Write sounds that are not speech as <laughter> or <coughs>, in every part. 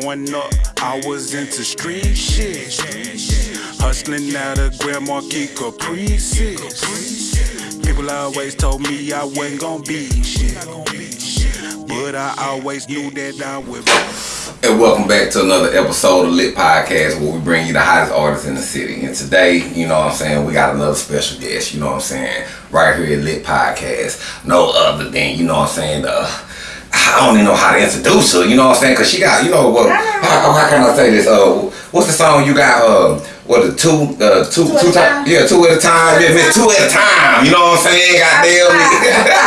Growing up, I was into street shit. Hustling out of Grand Marquis Caprices. People always told me I wasn't gonna be shit. But I always knew that I would. And welcome back to another episode of Lit Podcast where we bring you the hottest artists in the city. And today, you know what I'm saying, we got another special guest, you know what I'm saying, right here at Lit Podcast. No other than, you know what I'm saying, the I don't even know how to introduce her, you know what I'm saying? Cause she got, you know what, how, how can I say this? Uh, what's the song you got, uh, what the two, uh, two, Two two time, time? yeah, two at a time, yeah, miss two at a time, you know what I'm saying? Goddamn <laughs>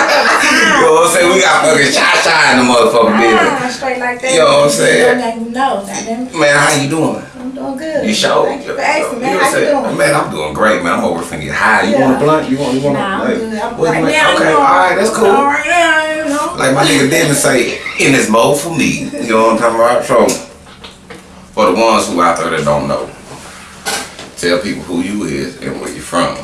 you know what I'm saying? We got fucking shy shy in the motherfucking building. Ah, straight like that. You know what I'm saying? Even know. Goddamn. Man, how you doing? Doing good. You sure? Thank you for asking, man. How you doing? Man, I'm doing great, man. I'm over finna get high. You Yeah. want a blunt? You want? You want? Nah, a, I'm good. I'm right now. Okay, all right, that's cool. All right now, you know. Like my nigga Devin say, in this mode for me. You know what I'm talking about? So, for the ones who out there that don't know, tell people who you is and where you from.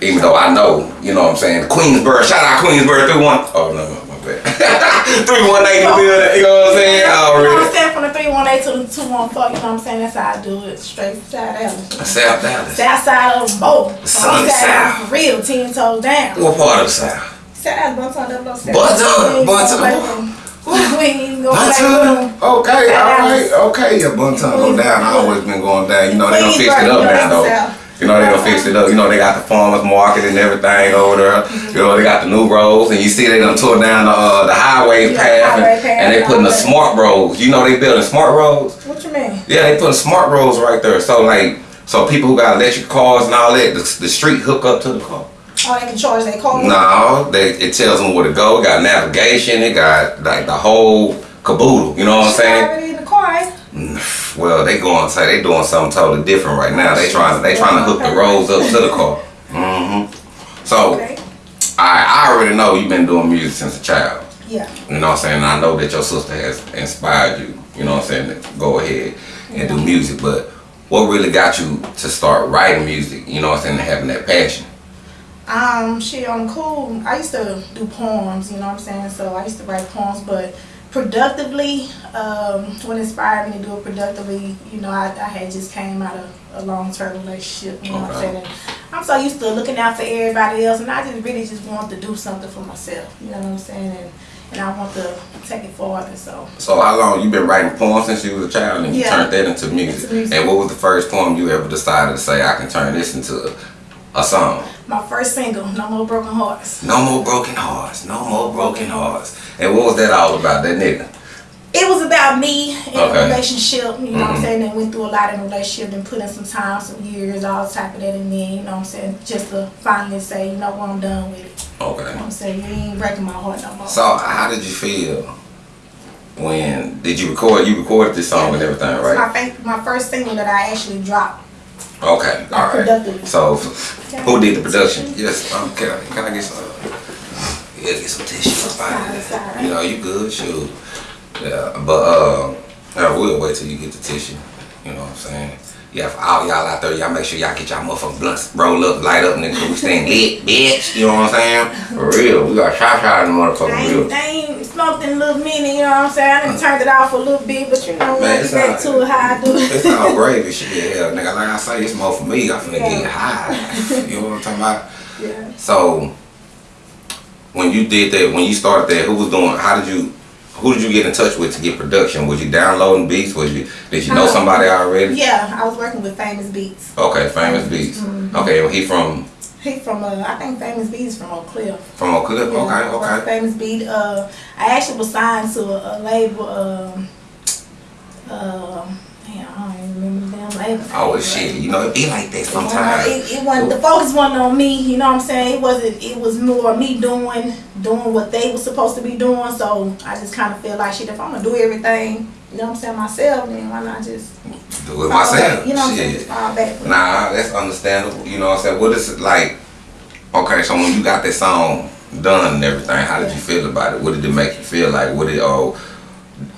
Even though I know, you know what I'm saying, Queensboro, shout out Queensboro 31. Oh, no, <laughs> no, my bad. 3180 you know what I'm saying? You know what I'm saying? From the 318 to the 214, you know what I'm saying? That's how I do it. Straight side out. South Dallas. South side of them both. Sunny South. For real, 10 toes down. What part of South? South, Bonton, double O seven. Bonton, We Bonton. gonna play with 'em. We ain't gonna play with Bonton. 'em. Okay, alright, okay. Yeah, Bonton go down. I always been going down. You know they done fixed it up now though. You know they done fix it up. You know they got the farmers market and everything over there. You know they got the new roads and you see they done tore down the uh, the highway Yeah, path highway and, path and they putting the smart roads. You know they building smart roads. What you mean? Yeah, they putting smart roads right there. So like so people who got electric cars and all that, the, the street hook up to the car. Oh, they can charge their car? No, they it tells them where to go. It got navigation. It got like the whole caboodle. You know what I'm saying? already in the car, eh? Well, they going say they doing something totally different right now. They trying they trying to hook the roads up to the car. hmm So Okay. I I already know you've been doing music since a child. Yeah. You know what I'm saying? I know that your sister has inspired you. You know what I'm saying? To go ahead and do music, but what really got you to start writing music? You know what I'm saying? And having that passion. Um, shit, on cool. I used to do poems, you know what I'm saying? So I used to write poems, but productively, um, what inspired me to do it productively, you know, I, I had just came out of a long term relationship, you know what I'm saying? And I'm so used to looking out for everybody else, and I just really just want to do something for myself, you know what I'm saying? And, and I want to take it forward, so. So how long you been writing poems since you was a child and you turned that into music? Into music. And what was the first poem you ever decided to say I can turn this into a, song? My first single, No More Broken Hearts. No more broken hearts, no more broken hearts. And what was that all about, that nigga? It was about me and Okay. a relationship, you know what Mhm. I'm saying? And went through a lot in a relationship and put in some time, some years, all type of that in there, you know what I'm saying? Just to finally say, you know what, I'm done with it. You know Okay. what I'm saying? You ain't breaking my heart no more. So how did you feel when did you record you recorded this song and everything, It's right? my, my first single that I actually dropped. Okay, all right. productive. So who did the production? Yes, um, can I, can I get some? Yeah, get some tissue Sorry, You know, you good, shoot. Yeah, but uh, I will wait till you get the tissue. You know what I'm saying? Yeah, for all y'all out there, y'all make sure y'all get y'all motherfucking blunts roll up, light up, nigga. We staying lit, <laughs> bitch. You know what I'm saying? For real, we got shot shot in the motherfucking real. ain't, I ain't smoked in a little minute, you know what I'm saying? I done uh. turned it off a little bit, but you know, Man, it's back to it how I do It's it. all gravy shit, hell, nigga. Like I say, it's more for me. I'm finna Yeah. get high. You know what I'm talking about? <laughs> yeah. So, when you did that, when you started that, who was doing? How did you? Who did you get in touch with to get production? Was you downloading beats? Was you? Did you know Um, somebody already? Yeah, I was working with Famous Beats. Okay, famous beats. Mhm. Okay, well, he from He from, uh, I think Famous Beats from Oak Cliff. from Oak Cliff. Yeah, Okay, okay. Famous Beat. Uh, I actually was signed to a, a label. Um, um, damn, I don't even remember the damn. Oh shit. You know, it be like that sometimes. It, it wasn't the focus wasn't on me. You know what I'm saying? It wasn't. It was more me doing doing what they were supposed to be doing. So I just kind of feel like shit. If I'm gonna do everything, you know what I'm saying myself, then why not just Do it myself. back, You know what I'm saying? Shit. Nah, that's understandable. You know what I'm saying? What is it like? Okay, so when you got that song done and everything, how did you feel about it? What did it make you feel like? What did oh,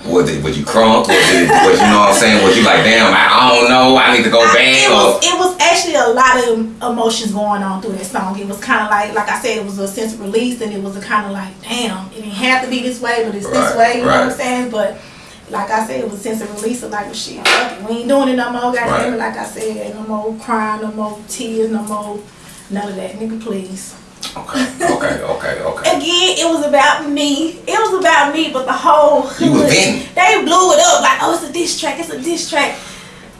was it was you crunk? Was it was you know what I'm saying? Was you like damn? I, I don't know. I need to go back. It Or was, it was actually a lot of emotions going on through that song. It was kind of like, like I said, it was a sense of release, and it was a kind of like, damn, it didn't have to be this way, but it's Right, this way. You know what I'm saying? But like I said, it was sense the release of like well, shit, we ain't doing it no more. Goddamn Right. it, like I said, no more crying, no more tears, no more none of that, nigga, please. Okay, okay, okay, okay. Again, it was about me. It was about me, but the whole You hood, they blew it up like, oh, it's a diss track, it's a diss track.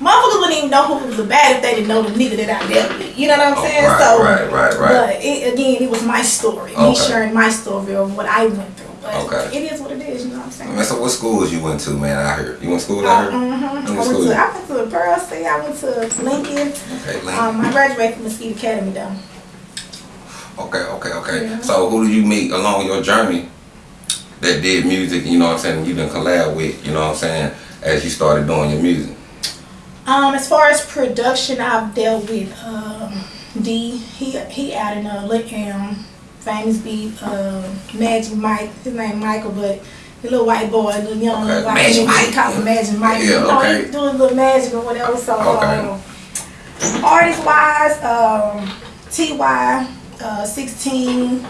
Motherfuckers wouldn't even know who it was about if they didn't know the nigga that I dealt with. You know what I'm Oh, saying? right, so, right, right, right. But it, again, it was my story. Me Okay. sharing my story of what I went through. But Okay. it is what it is. You know what I'm saying? Man, so what schools you went to, man? I heard? you went to school out here? Mhm. I went went to school? to I went to Pearl State. I went to Lincoln. Okay, Lincoln. Um, I graduated from Mesquite Academy though. Okay, okay, okay. Yeah. So who did you meet along your journey that did music, you know what I'm saying, you didn't collab with, you know what I'm saying, as you started doing your music? Um, as far as production, I've dealt with um, D. He he in uh, Lick um, famous beat uh, Magic Mike. His name Michael, but the little white boy, the young Okay, white Magic Mike. he call him Magic Mike. Yeah, you know, okay. he doing little magic or whatever. So Okay. um, artist wise, um, Ty uh, 16.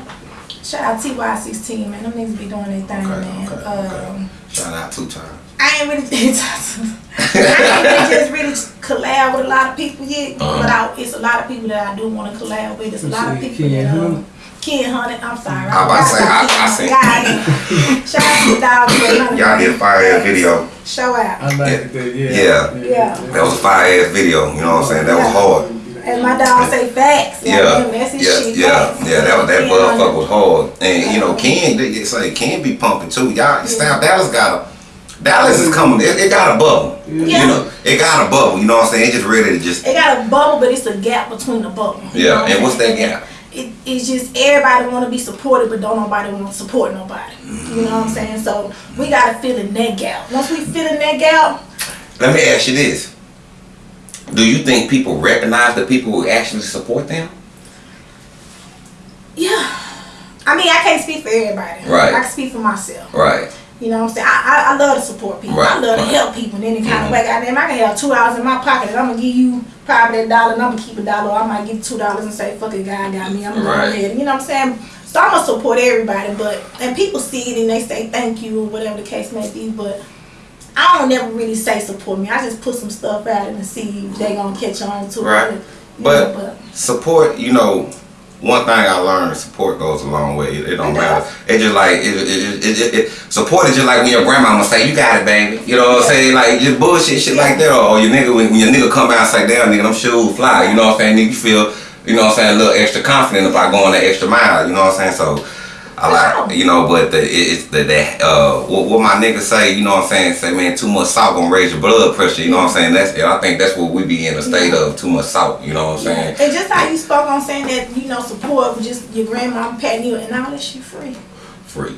Shout out Ty 16, man. Them niggas be doing their thing, Okay, man. okay, um, okay. Shout out two times. I ain't really <laughs> I ain't really just really collab with a lot of people yet, Uh-huh. but I, it's a lot of people that I do want to collab with. It's a lot of say people Ken that um, Hunt? Ken Hunter. I'm sorry. I was about to say, I- I seen- God, shout out to the dog. Ken Hunter. Y'all did a fire ass video. Show out. I like that, yeah. Yeah. Yeah. That was a fire ass video, you know what I'm saying? That was hard. As my dog say, facts. Yeah, Goddamn, that's his yeah, shit. yeah, facts. yeah. That was that Ken motherfucker was hard, and you know, Ken, they they say Ken be pumping too. Y'all, South Dallas got a Dallas is coming. It, it got a bubble. Yeah. You know, it got a bubble. You know what I'm saying? It just ready to just It got a bubble, but it's a gap between the bubble. Yeah. And what's that saying? gap? it, it's just everybody want to be supported, but don't nobody want to support nobody. You know what I'm mm. saying? So we gotta fill in that gap. Once we fill in that gap, Let me ask you this: Do you think people recognize the people who actually support them? yeah. I mean, I can't speak for everybody. Right. I can speak for myself. Right. You know what I'm saying? I, I, I love to support people. Right, I love to right. help people in any kind Mhm. of way. Goddamn, I can have two dollars in my pocket and I'm gonna give you probably that dollar and I'm gonna keep a dollar. Or I might give you two dollars and say, fuck it, God got me. I'm gonna Right. go ahead. You know what I'm saying? So I'm gonna support everybody, but and people see it and they say thank you or whatever the case may be, but I don't never really say support me. I just put some stuff out and see if they gonna catch on to Right. it. But- know, Support, you know, one thing I learned: support goes a long way. It, it don't It matter. does. It just like it, it, it, it, Support is just like when your grandmama say, "You got it, baby." You know what I'm saying? Like just bullshit, shit like that. Or your nigga when, when your nigga come out and say, "Damn, nigga, them shoes fly." You know what I'm saying? Nigga, you feel, you know what I'm saying, a little extra confident if I go on that extra mile. You know what I'm saying? So. I like, you know, but the, it's the, that, uh, what, what my niggas say, you know what I'm saying, say, man, too much salt gonna raise your blood pressure, you know what I'm saying, that's, I think that's what we be in a state of, too much salt, you know what I'm saying, And just how you spoke on saying that, you know, support just your grandma patting you and all that shit free. free.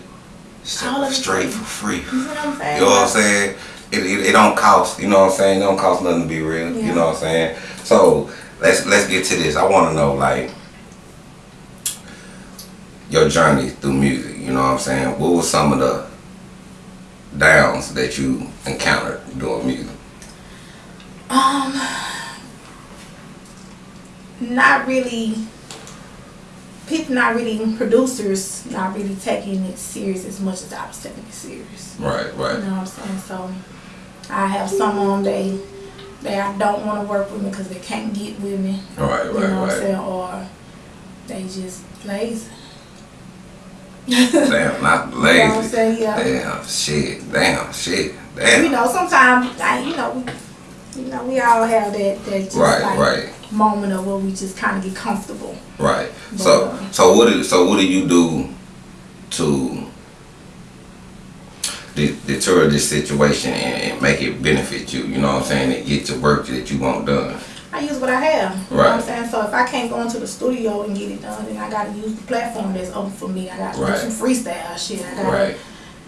All Straight for free. You know what I'm saying? You know what I'm saying? It, it, it don't cost, you know what I'm saying? It don't cost nothing to be real, Yeah. you know what I'm saying? So let's let's get to this. I wanna know like your journey through music, you know what I'm saying? What was some of the downs that you encountered doing music? Um, not really. People not really producers not really taking it serious as much as I was taking it serious. Right, right. You know what I'm saying? So I have some on they they I don't want to work with me because they can't get with me. Right, You right, know what I'm saying? Or they just lazy. Damn, not <laughs> You know what I'm lazy. saying? Yeah. Damn, shit, damn, shit, You damn. know, sometimes I, you know, we, you know, we all have that that just Right, like right. moment of where we just kind of get comfortable. Right. So But- so what do so what do you do to de- deter this situation and, and make it benefit you? You know what I'm saying? And get your work that you want done. I use what I have. You know what I'm saying? So if I can't go into the studio and get it done, then I gotta use the platform that's open for me. I gotta Right. do some freestyle shit. I gotta, Right.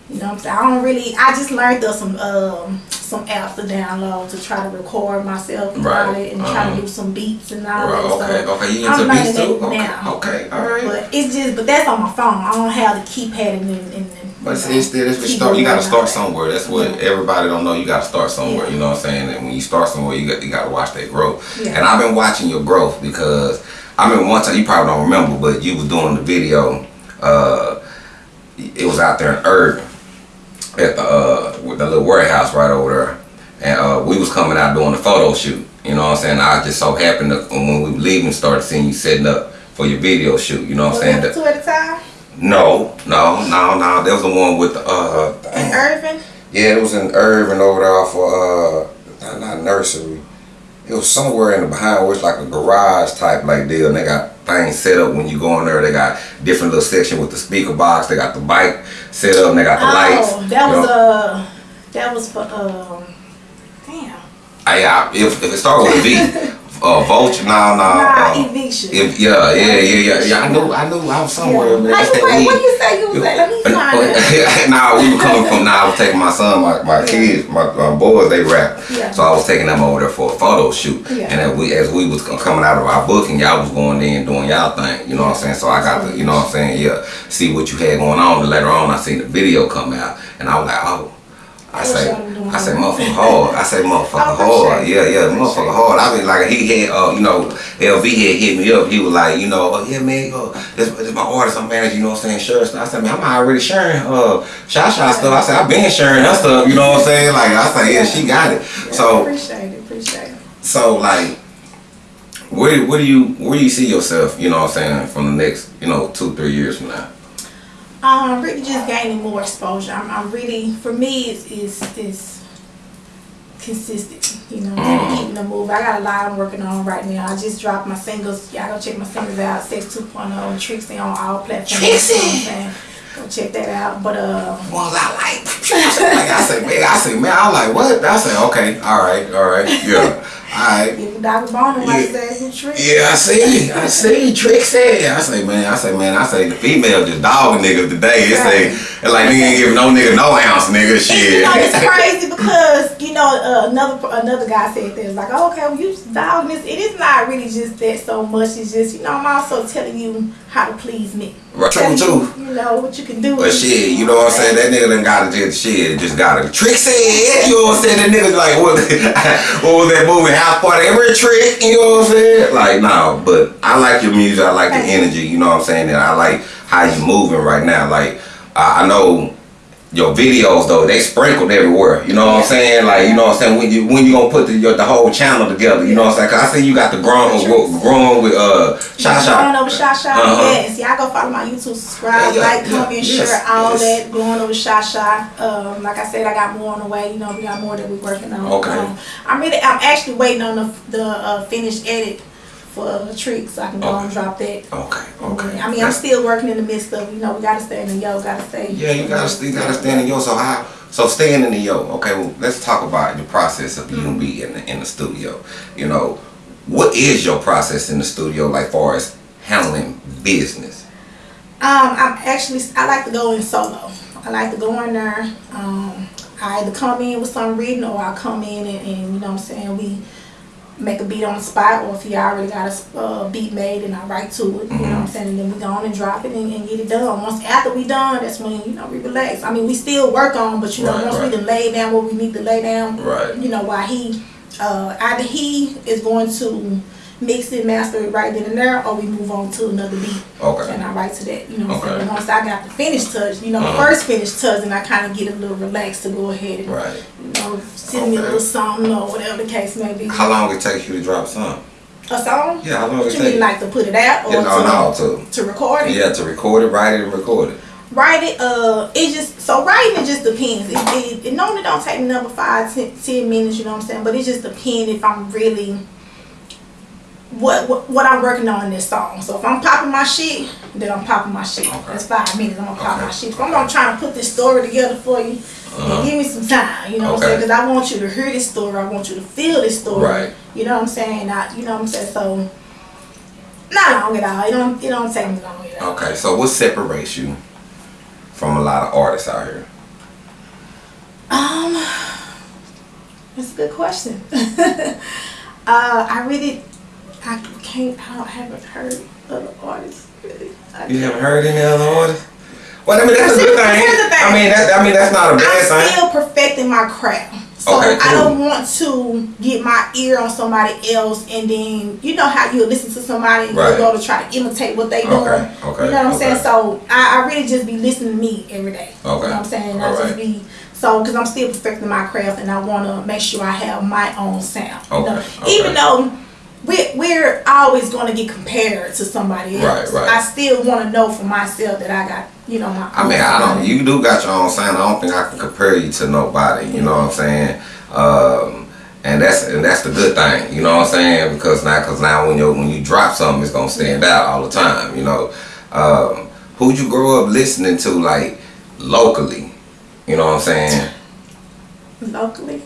you know what I'm saying? I don't really. I just learned there's some um some apps to download to try to record myself and Right. and try Uh-huh. to do some beats and all Right. that. Okay. So Okay. You I'm into beats too? Okay. now. Okay. All right. But it's just, but that's on my phone. I don't have the keypad and and. But you know, it's still, it's keyboard start, you gotta start somewhere. That's what everybody don't know. You gotta start somewhere. You know what I'm saying? And when you start somewhere, you got you gotta watch that growth. Yeah. And I've been watching your growth because I remember one time you probably don't remember, but you was doing the video. Uh, it was out there in Irving. at the uh with the little warehouse right over there, and uh, we was coming out doing the photo shoot. You know what I'm saying? I just so happened to when we were leaving, started seeing you setting up for your video shoot. You know what I'm saying? Two at a time? No, no, no, no. That was the one with the uh. In Irving? Yeah, it was in Irving over there off of uh, not, not nursery. It was somewhere in the behind where it's like a garage type like deal. And they got things set up when you go in there. They got different little section with the speaker box. They got the bike set up and they got the lights. Oh, that was know. uh, that was for um, damn. I, I, if, if it started with a V, <laughs> uh, vulture, no, no. Nah, uh, eviction. if, yeah, yeah, yeah, yeah, yeah. I knew, I knew I was somewhere. Yeah. Man. How That's you that what you say you was at? Let me <laughs> find it. <laughs> nah, we were coming from. Nah, I was taking my son, my, my Yeah. kids, my uh, boys. They rap, Yeah. so I was taking them over there for a photo shoot. Yeah. And as we as we was coming out of our booking, y'all was going in doing y'all thing. You know what I'm saying? So I got to, you know what I'm saying? Yeah, see what you had going on. And later on, I seen the video come out, and I was like, oh. I say, y'all were doing I say, motherfucker hard. I say, motherfucker hard. Yeah, yeah, motherfucker hard. I mean, like he had, uh, you know, LV had hit me up. He was like, you know, oh, yeah, man, oh, this, this my artist. I'm managing, you know what I'm saying, sure stuff. I said, man, I'm already sharing uh, Sha Sha stuff. I said, I've been sharing her stuff, you know what I'm saying? Like, I said, yeah, she got it. Yeah, So, appreciate it, appreciate it. so like, where, where do you, where do you see yourself, you know what I'm saying, from the next, you know, two, three years from now? Um, really just gaining more exposure. I'm, I'm really, for me, it's, it's, it's consistent. You know, Mm. keeping the move. I got a lot I'm working on right now. I just dropped my singles. Y'all go check my singles out. Sex 2.0 and Trixie on all platforms. Trixie! You know what I'm saying? Go check that out. But uh, ones I like. like <laughs> I say, man, I say, man, I like what? I say, okay, all right, all right, yeah, all right. if Dr. Like Yeah. says, it's Trixie. Yeah, I see, I see, Trixie. I say, man, I say, man, I say, the female just dogging niggas today. It say, it's like nigga ain't giving no nigga no ounce, nigga, shit. you know, it's <laughs> crazy because you know uh, another another guy said this like, oh, okay, well you just dogging this. It is not really just that so much. It's just you know I'm also telling you how to please me. Right, true, too. You, know what you can do. But shit, you know what I'm saying? That nigga done got it just shit, just got it. Trixie, you know what I'm saying? That nigga's like what <laughs> what was that movie? House party, every trick, you know what I'm saying? Like no, but I like your music, I like the energy, you know what I'm saying? And I like how you moving right now. Like I, I know your videos though, they sprinkled everywhere. You know what I'm saying? Like, you know what I'm saying? When you when you gonna put the your, the whole channel together, you know what I'm saying? Cause I see you got the growing growing with uh Sha Sha. Going over Sha Sha, Uh-huh. yes. Y'all go follow my YouTube, subscribe, Yeah, yeah, like, comment, yeah, yes, share, all yes. that. Going over Sha Sha. Um, like I said, I got more on the way. You know, we got more that we're working on. Okay. Um, I'm really, I'm actually waiting on the the uh, finished edit for a trick, so I can go Okay. and drop that. Okay, okay. I mean, I'm still working in the midst of, you know, we gotta stay in the yo, gotta stay. Yeah, you gotta you gotta stand in yo. So how? So staying in the yo. Okay, well, let's talk about the process of you be in the in the studio. You know, what is your process in the studio like far as handling business? Um, I'm actually, I like to go in solo. I like to go in there. Um, I either come in with some reading or I come in and, and you know what I'm saying, we make a beat on the spot or if he already got a uh, beat made and I write to it, you know what I'm saying, and then we go on and drop it and, and get it done. Once after we done, that's when, you know, we relax. I mean, we still work on, but you know, Right, once right. we done lay down what we need to lay down, Right. you know, why he, uh, either he is going to mix it, master it right then and there, or we move on to another beat. Okay. And I write to that, you know what I'm Okay. saying? Once I got the finished touch, you know, Uh-huh. first finished touch, and I kind of get a little relaxed to go ahead and, Right. you know, send me a little song or whatever the case may be. How long it takes you to drop a song? A song? Yeah, how long it takes? you take? mean, like to put it out or Yeah, no, to, no, to to record it? yeah, to record it, write it, and record it. Write it, uh, it just, so writing it just depends. It, it, it normally don't take me number five, ten, ten minutes, you know what I'm saying? But it just depends if I'm really, what, what what I'm working on in this song. So if I'm popping my shit, then I'm popping my shit. Okay. That's five minutes, I'm gonna pop Okay. my shit. If I'm gonna try to put this story together for you, Uh-huh. then give me some time, you know what I'm saying? Because I want you to hear this story, I want you to feel this story. Right. You know what I'm saying? I, you know what I'm saying? So, not long at all. It don't, it don't take me long at all. Okay, so what separates you from a lot of artists out here? Um, <sighs> that's a good question. <laughs> uh, I really, I can't, I don't, haven't heard other artists really. You haven't heard any other artists? Well, I mean that's a good thing. here's the thing. I mean that I mean that's not a bad I'm thing. still perfecting my craft. So Okay, I don't want to get my ear on somebody else and then you know how you listen to somebody and Right. you go to try to imitate what they doing. Okay, okay, You know what I'm saying? So I, I really just be listening to me every day. You know Okay, what I'm saying? I alright. just be So, because I'm still perfecting my craft, and I want to make sure I have my own sound. you Okay, know? okay. Even though we're, we're always going to get compared to somebody else, right. right. I still want to know for myself that I got, you know, my. I mean, I don't. You do got your own sound. I don't think I can compare you to nobody. You know what I'm saying? Um, and that's and that's the good thing. You know what I'm saying? Because now, because now when you when you drop something, it's gonna stand out all the time. You know, um, who'd you grow up listening to like locally? You know what I'm saying? locally.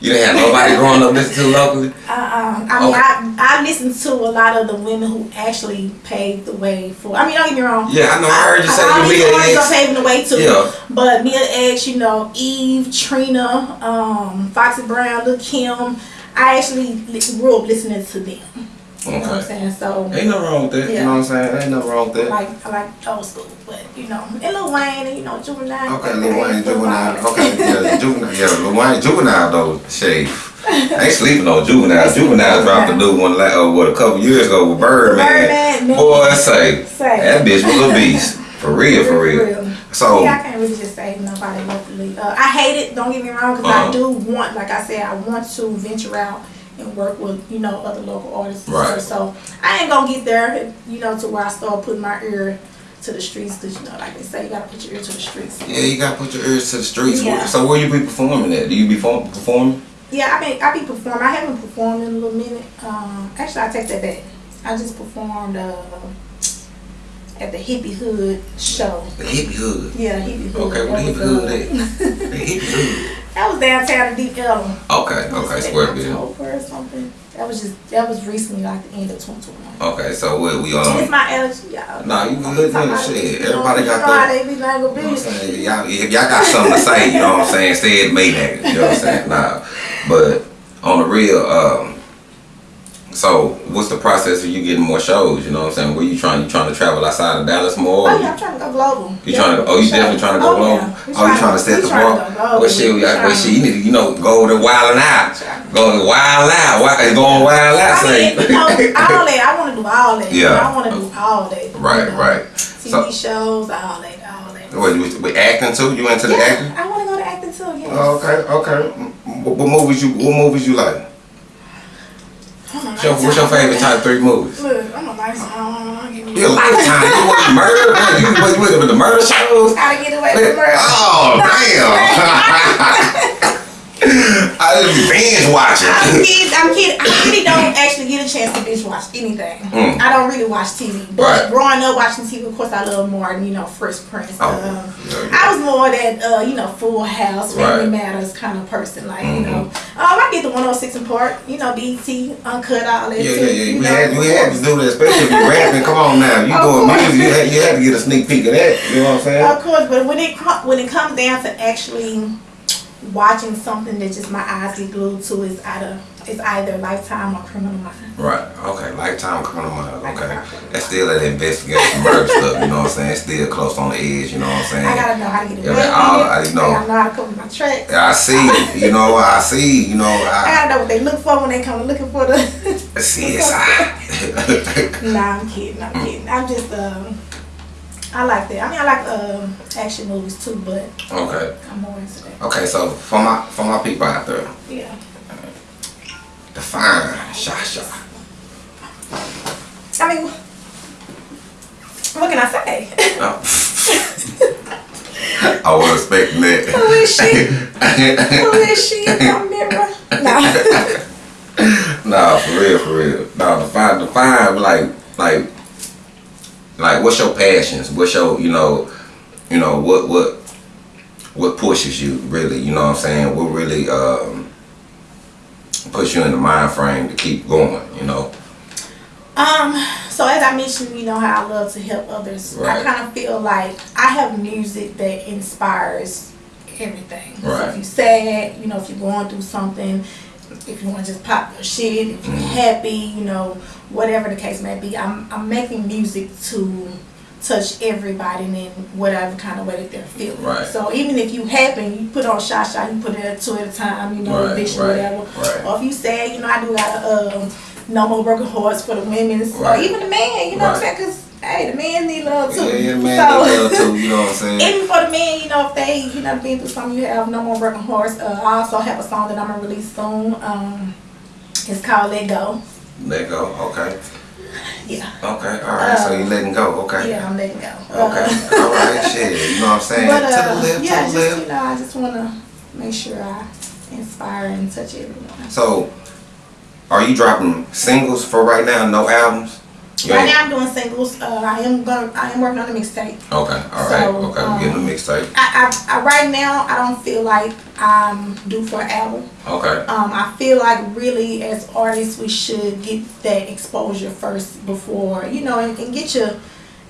You didn't have nobody growing up listening to locally. Uh, I mean. I I listen to a lot of the women who actually paved the way for. I mean, don't get me wrong. Yeah, I know. I heard you say all you these Mia artists are paving the way too. Yeah. But Mia X, you know, Eve, Trina, um, Foxy Brown, Lil Kim. I actually grew up listening to them. You know what I'm saying? So Ain't nothing wrong with that. You know what I'm saying? Ain't nothing wrong with I like I like old school, but you know, and Lil Wayne and you know Juvenile. Okay, Lil Wayne, Lil juvenile. Okay, yeah, juvenile. Yeah, Lil Wayne, juvenile though. Shade. I ain't sleeping on juvenile. <laughs> Juvenile dropped a new one like uh, what a couple years ago with Birdman. Birdman, man. Boy, say Say. that bitch was a <laughs> beast. For real, for real. So yeah, I can't really just say nobody locally. Uh, I hate it. Don't get me wrong, because Uh-huh. I do want, like I said, I want to venture out and work with you know other local artists. Right. So I ain't gonna get there, you know, to where I start putting my ear to the streets, because you know, like they say, you gotta put your ear to the streets. yeah, you gotta put your ears to the streets. Yeah. So where you be performing at? Do you be perform- performing? Yeah, I mean, I be performing. I haven't performed in a little minute. Um, actually, I take that back. I just performed uh, at the Hippie Hood show. The hippie hood. Yeah, Hippie Hood. Okay, where the That hippie was, hood uh, at? The hippie hood. <laughs> That was downtown in Deep Ellum. Okay, okay, square bill. Or something. That was just that was recently, like the end of 2021. Okay, so what we It's on? my allergy, y'all. Nah, you good, about- shit. you know, Everybody you got know that. how they be like a You know what I'm bitch. saying? Y'all, if y'all got something to say, you know what I'm saying, say it me nigga. You know what I'm saying? Nah. But on the real, um, so what's the process of you getting more shows? You know what I'm saying? Where you trying you trying to travel outside of Dallas more? Oh yeah, I'm trying to go global. You trying to? Oh, you definitely trying to go Oh, global. yeah. We Oh, you trying to set we the trying bar? to go global. Well, shit, We we well, trying- shit, you need to, you know, go to wild and out. Trying- Go to wild out. Wild, going wild out. I Say. mean, you know, <laughs> all that. I want to do all that. Yeah. I want to do all that. you Right, know. right. TV So- shows, all that, all that. What, you, we acting too? You into the acting? Yeah, I want to go to acting too. Yes. Oh, okay, okay. What, what movies you? What movies you like? I'm What's your, what's your lifetime- favorite top three movies? Look, I'm a lifetime. Give me Your lifetime. You watch murder? Man, you was with with the murder shows? How to get away from murder. Oh damn! <laughs> I just binge watching. I'm kidding. I'm kidding. I really don't actually get a chance to binge watch anything. Mm. I don't really watch TV. But Right. growing up watching TV, of course, I love Martin. You know, Fresh Prince. Oh, um, yeah, yeah. I was more that uh, you know Full House, Family Right. Matters kind of person. Like you Mhm. know, um, I get the 106 in Park. You know, BET, Uncut, all that. Yeah, too, yeah, yeah. We had, we had to do that, especially if you're rapping. Come on now, you doing music, you had, you had to get a sneak peek of that. You know what I'm saying? Of course, but when it when it comes down to actually watching something that just my eyes get glued to, is either it's either Lifetime or Criminal Minds. Right. Okay. Lifetime criminal mind. Okay. That's still that investigation murder stuff. You know what I'm saying? It's Still close on the edge. You know what I'm saying? I gotta know how to get Yeah, away man, all- I it. know. I gotta know how to cover my tracks. I see. You know. I see. You know. I I gotta know what they look for when they come looking for the. CSI. <laughs> nah, I'm kidding. I'm kidding. I'm just um. I like that. I mean, I like um action movies too, but okay. I'm more into that. Okay. So for my for my people out there, Yeah. define Shasha. I mean, what can I say? Oh. I was expecting Who that. is she? <laughs> Who is she in my mirror? Nah. <laughs> Nah, for real, for real. Nah, define, define, like, like, like, what's your passions? What's your, you know, you know, what, what, what pushes you really? You know what I'm saying? What really um, puts you in the mind frame to keep going? You know? Um, so as I mentioned, you know how I love to help others. Right. I kind of feel like I have music that inspires everything. So Right. if you're sad, you know, if you're going through something, if you want to just pop your shit, if you're Mhm. happy, you know, whatever the case may be, I'm I'm making music to touch everybody in whatever kind of way that they're feeling. Right. So even if you happy, you put on shot shot, you put it at two at a time, you know, Right, eviction, right, whatever. right. Or if you sad, you know, I do got a um, no more broken hearts for the women, or even the man. You know what I'm saying? Because hey, the men need love too. Yeah, yeah, man, So- they love too. <laughs> You know what I'm saying? Even for the men, you know, if they, you know, been through something, you have no more broken hearts. Uh, I also have a song that I'm gonna release soon. Um, it's called Let Go. Let go. Okay. Yeah, Okay. All right. so you letting go. Okay. yeah, I'm letting go. Okay. <laughs> All right. Shit. You know what I'm saying? But to uh, the left. yeah, to the just left. you know, I just wanna make sure I inspire and touch everyone. So, are you dropping singles for right now? No albums? Right now, I'm doing singles. Uh, I am going. I am working on a mixtape. Okay. All right. So, okay. We're getting um, a mixtape. I, I, I right now, I don't feel like I'm due for an album. Okay. Um, I feel like really as artists we should get that exposure first before you know and, and get your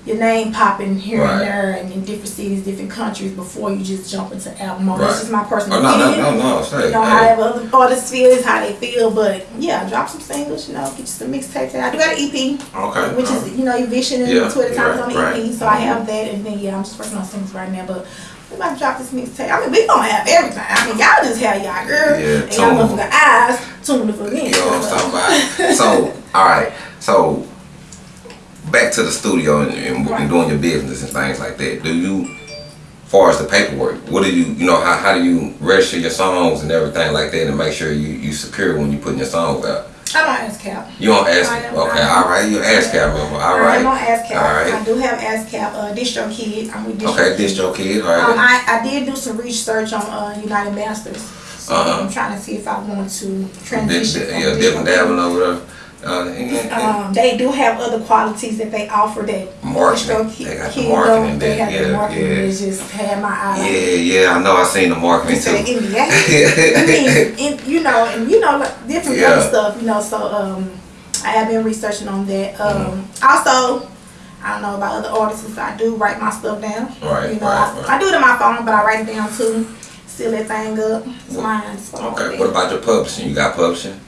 your name popping here Right. and there and in different cities, different countries before you just jump into album mode. Right. That's just my personal Oh, no, no, opinion. no, no. Say, You know, hey. however other artists feel is how they feel, but yeah, drop some singles, you know, get you some mixtapes. I do got an EP, Okay. which is, um, you know, Eviction and Yeah, Twitter Times right, on the right. EP, so I have that, and then yeah, I'm just working on singles right now, but we about to drop this mixtape. I mean, we gonna have everything. I mean, y'all just have y'all girl, Yeah, and y'all motherfucking eyes tuned for me. You know what I'm talking about? <laughs> So, all right. So, back to the studio and, and, Right. and doing your business and things like that. Do you, far as the paperwork, what do you, you know, how, how do you register your songs and everything like that and make sure you, you secure when you putting your songs out? I'm on ASCAP. You on ask? I am- Okay, I all right. You ask cap member. All right. I'm on ASCAP. All right. I do have ASCAP. Uh, DistroKid. I'm with Distro Okay, Kid. your kid, all Um. I, I did do some research on uh, UnitedMasters. So Uh-huh. I'm trying to see if I want to transition. di- from yeah, Distro different Kid. dabbing over there. Uh, and- and- Um, they do have other qualities that they offer that Marketing. They got the marketing. They there. have the Yeah, marketing yeah. just had my eye. yeah, yeah, I know. I seen the marketing the too. NBA. I <laughs> mean, and, you know, and you know, like, different Yeah. other stuff, you know. So, um, I have been researching on that. Um, Mm-hmm. also, I don't know about other artists. I do write my stuff down. Right, You know, right, I, right. I do it in my phone, but I write it down too. Seal that thing up. It's mine. It's with Okay, what about your publishing? You got publishing?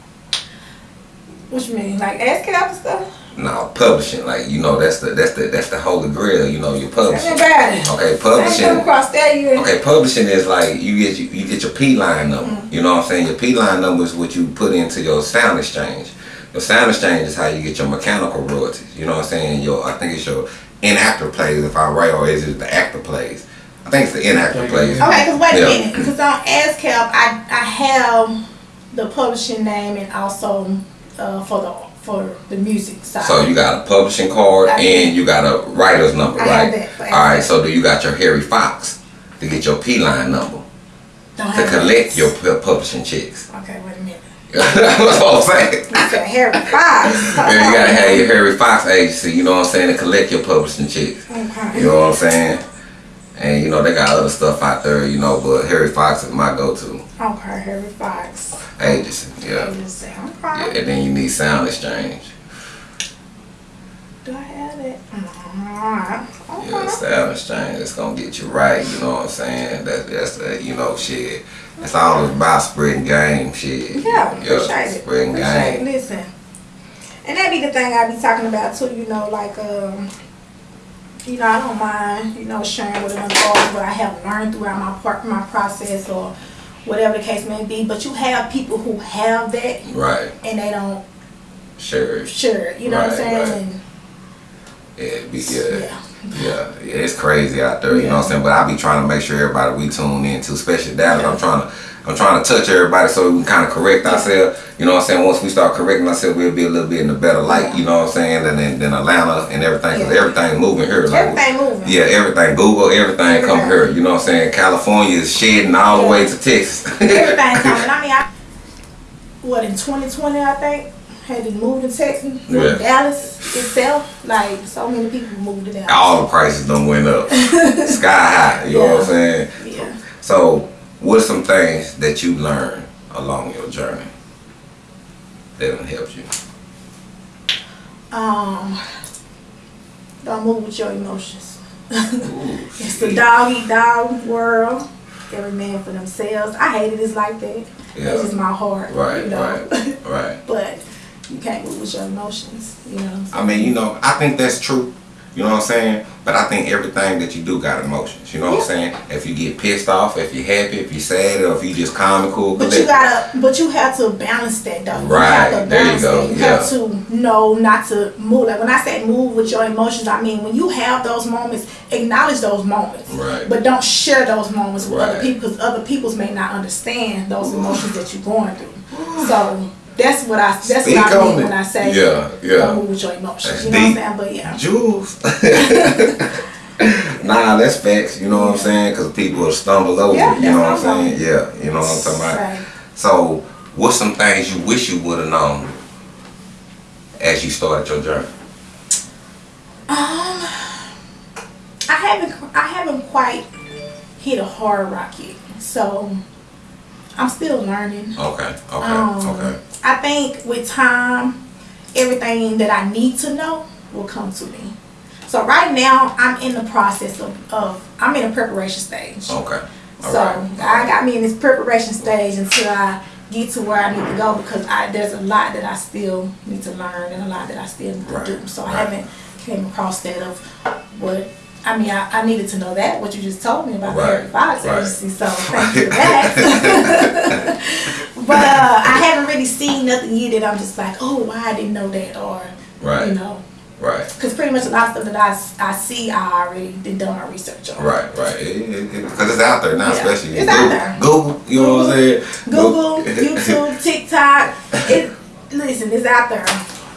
What you mean, like ASCAP and stuff? No, publishing, like you know, that's the that's the that's the holy grail. You know, your Tell me publishing. about it. Okay, I come publishing. across that. Okay, publishing is like you get you, you get your P line number. Mm-hmm. You know what I'm saying? Your P line number is what you put into your SoundExchange. Your SoundExchange is how you get your mechanical royalties. You know what I'm saying? Your I think it's your in actor plays if I'm right, or is it the actor plays? I think it's the in actor plays. Okay, because wait Yeah. a minute. Because on ASCAP, I, I have the publishing name and also uh, for the for the music side. So you got a publishing card I and you got a writer's number, I right? All right. So do you got your Harry Fox to get your P line number Don't to collect your publishing checks? Okay, wait a minute. <laughs> That's what I'm saying. You said Harry Fox. <laughs> Yeah, you gotta have your Harry Fox agency, you know what I'm saying, to collect your publishing checks. Okay. You know what I'm saying? And you know they got other stuff out there, you know, but Harry Fox is my go-to Okay, Harry Fox. agency. Yeah. Agency. yeah. And then you need SoundExchange. Do I have it? Okay. Yeah, SoundExchange. It's gonna get you right. You know what I'm saying? That, that's the, you know, shit. It's all about spreading game, shit. Yeah, appreciate it. Spreading Appreciate it. game. Listen. And that be the thing I be talking about too, you know, like um you know, I don't mind, you know, sharing with another artist what I have learned throughout my part my process or whatever the case may be. But you have people who have that Right. and they don't Sure. share it, you know what I'm saying? right. And Yeah, be, yeah. yeah. Yeah, yeah, it's crazy out there, you know what I'm saying? But I be trying to make sure everybody we tune in to, especially Dallas. I'm trying to I'm trying to touch everybody so we can kind of correct ourselves. You know what I'm saying? Once we start correcting ourselves, we'll be a little bit in a better light. You know what I'm saying? Than than, than Atlanta and everything, because Yeah. everything moving here. Like, Everything moving. Yeah, everything. Google, everything come Everything. here. You know what I'm saying? California is shedding all the way to Texas. <laughs> Everything coming. I mean I what in twenty twenty I think had to move to Texas, moved Yeah. Dallas itself. Like so many people moved to Dallas. all the prices done went up, <laughs> sky high. You know what I'm saying? Yeah. So, what's some things that you learned along your journey that done helped you? Um, don't move with your emotions. <laughs> It's the dog eat dog world. Every man for themselves. I hated It's like that. Yeah. It's just my heart. Right, you know? right, <laughs> right. but you can't move with your emotions. You know. I mean, you know, I think that's true. You know what I'm saying? But I think everything that you do got emotions. You know what I'm saying? If you get pissed off, if you're happy, if you're sad, or if you just calm and cool. But you gotta, but you have to balance that though. Right, You there you go, that. You yeah. have to know not to move. Like when I say move with your emotions, I mean when you have those moments, acknowledge those moments. Right. But don't share those moments with other people because other peoples may not understand those emotions that you're going through. So that's what I that's Speak what I mean it. when I say Yeah, yeah. don't move with your emotions. That's You know what I'm saying? But yeah. Jules. <laughs> nah, that's facts. You know what I'm saying? Because people will stumble over. Yeah, you know what I'm that's what I'm saying? Yeah, you know what I'm talking about. Right. So, what's some things you wish you would have known as you started your journey? Um, I haven't I haven't quite hit a hard rock yet, so I'm still learning. Okay, okay, Um, okay. I think with time, everything that I need to know will come to me. So right now, I'm in the process of, of I'm in a preparation stage. Okay. All so right. I got me in this preparation stage until I get to where I need to go because I there's a lot that I still need to learn and a lot that I still need to Right, do. So I haven't came across that of what I mean I, I needed to know that what you just told me about Right, the Harry Fox right. agency. So thank you for that. <laughs> <laughs> but uh, I haven't really seen nothing yet that I'm just like oh why I didn't know that or Right. you know Right. because pretty much a lot of stuff that I, I see I already did done my research on. Right, right. Because it's out there now, Yeah, especially it's Google, out there. Google, you know what I'm saying? Google, YouTube, <laughs> TikTok. It listen, it's out there.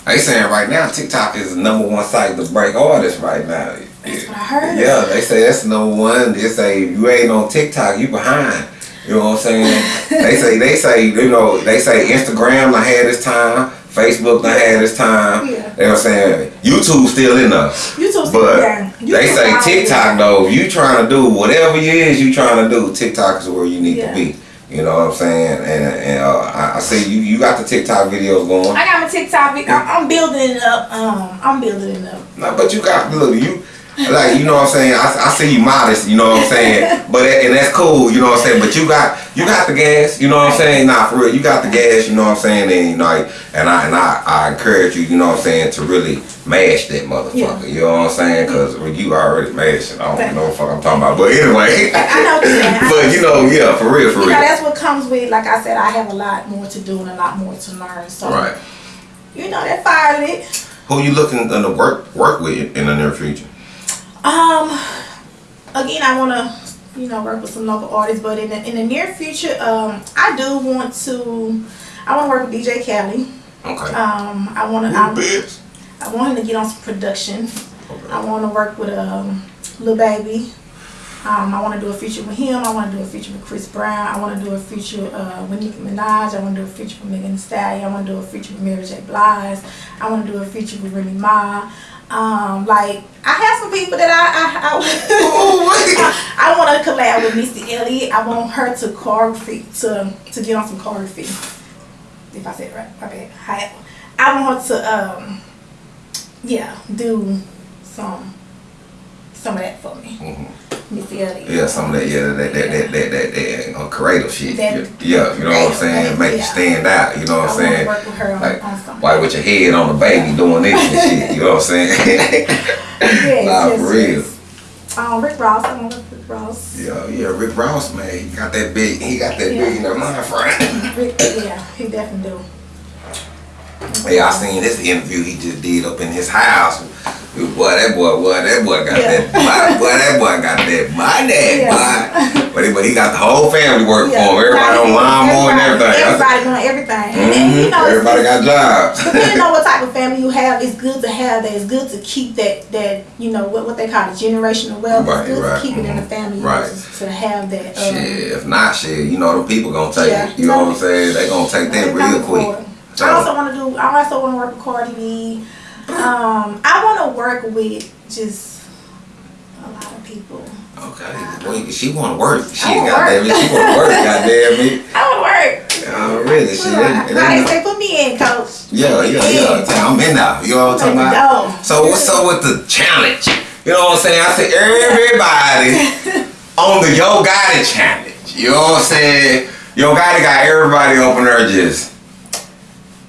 They saying right now TikTok is the number one site to break artists right now. That's what I heard. Yeah, they say that's number one. They say if you ain't on TikTok, you behind. You know what I'm saying? they say they say you know they say Instagram I had its time, Facebook I had its time. Yeah. You know what I'm saying? YouTube still in there. YouTube still But there. they say TikTok though, if you trying to do whatever it is you trying to do, TikTok is where you need Yeah. to be. You know what I'm saying? And, and uh, I, I see you you got the TikTok videos going. I got my TikTok. I'm, I'm building it up. Um, I'm building it up. No, but you got look you like you know what I'm saying. I, I see you modest. You know what I'm saying. <laughs> But and that's cool. You know what I'm saying. But you got you got the gas. You know what I'm saying. Nah, for real, you got the gas. You know what I'm saying. And you know, and I and I, I encourage you. You know what I'm saying to really mash that motherfucker. Yeah. You know what I'm saying? Because you already mashing. I don't know what fuck I'm talking about. But anyway. I know what you're saying. I <laughs> but you know, yeah, for real, for You real. know, that's what comes with. Like I said, I have a lot more to do and a lot more to learn. So, Right. you know, that fire lit. Who you looking to work work with in the near future? Um, again, I want to, you know, work with some local artists, but in the, in the near future, um, I do want to, I want to work with DJ Khaled. Okay. Um, I want to, I. I want him to get on some production. Okay. I want to work with um, Lil Baby. Um, I want to do a feature with him. I want to do a feature with Chris Brown. I want to do a feature uh, with Nicki Minaj. I want to do a feature with Megan Thee Stallion. I want to do a feature with Mary J. Blige. I want to do a feature with Remy Ma. Um, like I have some people that I I, I, <laughs> I, want to collab with Missy Elliott. I want her to choreography to to get on some choreography. If I said it right, my bad. I, I want her to um yeah do some some of that for me. Mhm. Elliott. Yeah, some of that, yeah, that, that, that, that, that, that, uh, creative shit. That- yeah, you know what I'm saying? that- Make you yeah. stand out, you know what I'm saying? work with her on, Like, on. Why with your head on the baby doing this and shit, you know what I'm saying? <laughs> Yes, nah, yes, for real. yes. Um, Rick Ross. I want to work with Rick Ross. Yeah, yeah, Rick Ross, man, he got that big, he got that Yeah. big in that mind frame. Rick, yeah, he definitely do. Yeah, I seen this interview he just did up in his house. Boy, that boy, boy, that boy got Yeah. that, boy, boy, that boy got that money, Yeah. boy. But he, but he got the whole family working Yeah. for him. Everybody on lawnmower and everything. Everybody doing everything. And, and you Mhm. know, Everybody got jobs. <laughs> depending on what type of family you have, it's good to have that. It's good to keep that that you know what what they call the generational wealth. Right, it's good right, to keep it in the mhm. family. Right. To, have that. Um, Shit, if not shit, you know the people gonna take it. You know what I'm saying? They gonna take that real quick. So- I also want to do. I also want to work with Cardi B. Um, I want to work with just a lot of people. Okay, well, she wanna work. She goddamn it, work. she wanna work. Goddamn it. <laughs> I want to work. Oh, really? She didn't. they say, put me in, coach. Yeah, yeah, yeah. I'm in now. You know what I'm talking Like about? So what's up with the challenge? You know what I'm saying? I said everybody <laughs> on the Yo Gotti challenge. You know what I'm saying? Yo Gotti got everybody there just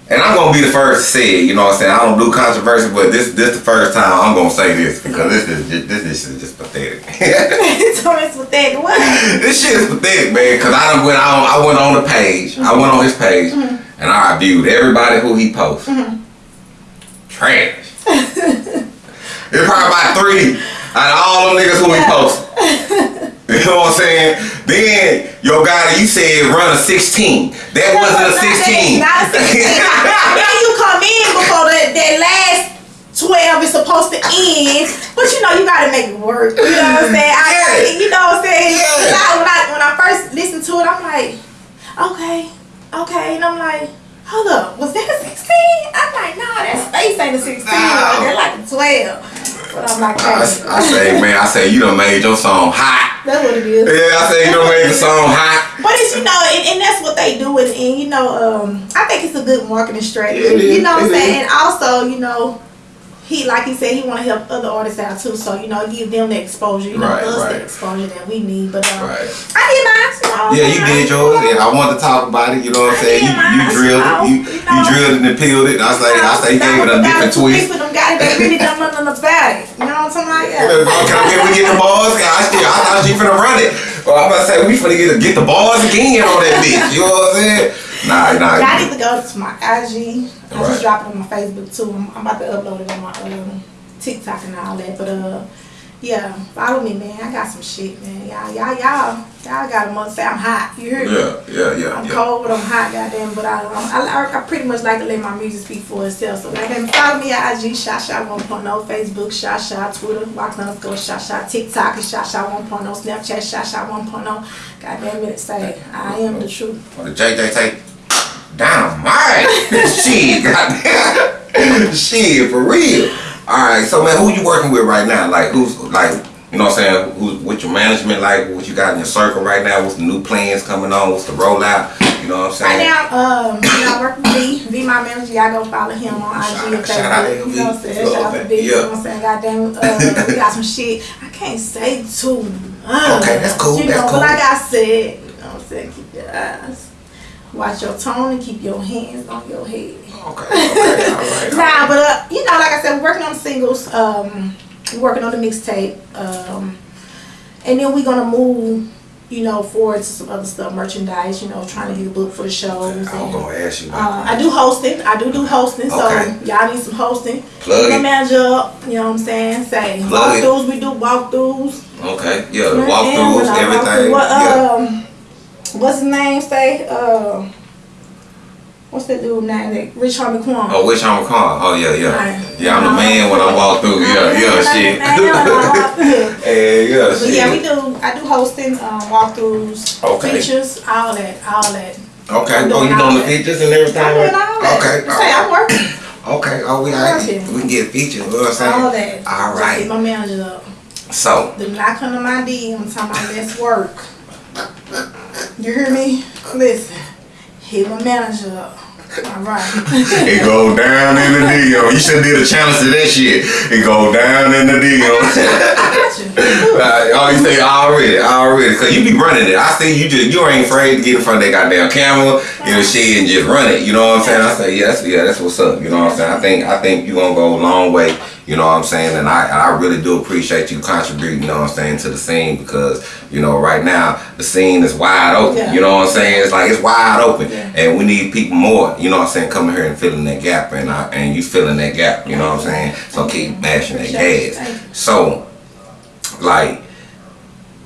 and I'm gonna be the first to say it. You know what I'm saying? I don't do controversy, but this this the first time I'm gonna say this because this is just, this this is just pathetic. <laughs> <laughs> so it's pathetic. What? this shit is pathetic, man. Cause I went on I went on the page. I mm-hmm. went on his page mm-hmm. and I reviewed everybody who he posts. Mm-hmm. Trash. <laughs> it's probably about three out of all them niggas who he posts. <laughs> You know what I'm saying? Then your guy you said run a 16. That wasn't a 16. Not a 16. <laughs> then you come in before that, that last 12 is supposed to end. But you know, you gotta make it work. You know what I'm saying? I, I, you know what I'm saying? Yeah. I, when, I, when I first listened to it, I'm like, okay, okay. And I'm like, hold up, was that a 16? I'm like, nah, that space ain't a 16. No. They're like a 12. I, I say, man, I say you done made your song hot. that's what it is. Yeah, I say you done made the song hot. But it's you know, and, and that's what they do, and, and you know, um, I think it's a good marketing strategy. Is, you know what I'm saying? And also, you know, he like he said, he want to help other artists out too. So you know, give them the exposure. You know, Right, us right. the exposure that we need. But um, Right. I did mine. You Yeah, you did yours, and I wanted to talk about it. You know what I'm saying? You, you drilled it, you, you drilled it and peeled it. And I say, I say, you gave it a different twist. People them guys really don't know nothing about it. You know what I'm talking about? Can Yeah. We get the balls? I, still, I thought she finna run it. Well, I'm about to say we finna get, get the balls again on that bitch. You know what I'm saying? Nah, nah. I need to go to my IG. I Right. just dropped it on my Facebook too. I'm, I'm about to upload it on my um, TikTok and all that. But uh, yeah, follow me, man. I got some shit, man. Y'all, y'all, y'all, y'all got a month say I'm hot. You hear me? Yeah, yeah, yeah, I'm yeah. cold, but I'm hot, goddamn. But I, I, I, I pretty much like to let my music speak for itself. So, goddamn, follow me at IG, Shot Shot 1.0, Facebook, Shot Shot, Twitter, underscore Shot Shot, TikTok is Shot 1.0, Snapchat, Shot 1.0. Goddamn it, say, I am the truth. What did JJ take? Dynamite! <laughs> Shit, goddamn. Shit, for real. Alright, so man, who you working with right now? Like, who's, like, you know what I'm saying? Who's, what's your management like? What you got in your circle right now? What's the new plans coming on? What's the rollout? You know what I'm saying? Right now, um, you know, I work with V. V, my manager. Y'all go follow him on IG and Shout- shout out Facebook. You know what I'm saying? Shout out to V. You know what I'm saying? Goddamn, uh, we got some shit. I can't say too much. Okay, that's cool, You that's know, cool. but like I said, you know what I'm saying? Keep your eyes. Watch your tone and keep your hands on your head. Okay, okay, alright. <laughs> Nah, but uh, you know, like I said, we're working on the singles. Um, we're working on the mixtape. Um, and then we're gonna move, you know, forward to some other stuff, merchandise. You know, trying to get a book for the shows. I was and- gonna ask you uh, I do hosting. I do do hosting. Okay. So y'all need some hosting. Plug My it. manager up. You know what I'm saying? Say Plug it. walkthroughs. We do walkthroughs. Okay, yeah, walkthroughs, when I walk everything. through, What, yeah. um, what's his name? Say uh, what's that dude name? That Rich Homie Quan. Oh, which I'm? Oh, yeah, yeah. Right. Yeah, I'm the man when I walk through. Yeah, yeah, shit. Hey, <laughs> yeah, But shit. yeah, we do. I do hosting, um, walkthroughs, Okay. features, all that, all that. Okay, oh, you doing the features and everything? I'm doing all that. Okay, Say I'm working. <coughs> okay. Oh, we I'm working. we can get features. You know what I'm saying? All that. All right. Hit my manager up. So, Do not come to my DM and talking about let's work. You hear me? Listen. Hit my manager up. All right. <laughs> it go down in the DM. You should did a challenge to that shit. It go down in the DM. I got you. <laughs> Uh, oh, you say already, already, cause you be running it. I see you just you ain't afraid to get in front of that goddamn camera, you know, shit, and just run it. You know what I'm saying? I say, yeah, that's yeah, that's what's up. You know what I'm saying? I think I think you gonna go a long way. You know what I'm saying? And I I really do appreciate you contributing. You know what I'm saying to the scene because you know right now the scene is wide open. Yeah. You know what I'm saying? It's like it's wide open, Yeah. and we need people more. You know what I'm saying? Coming here and filling that gap, and I, and you filling that gap. You know what I'm saying? So keep mashing that gas. So like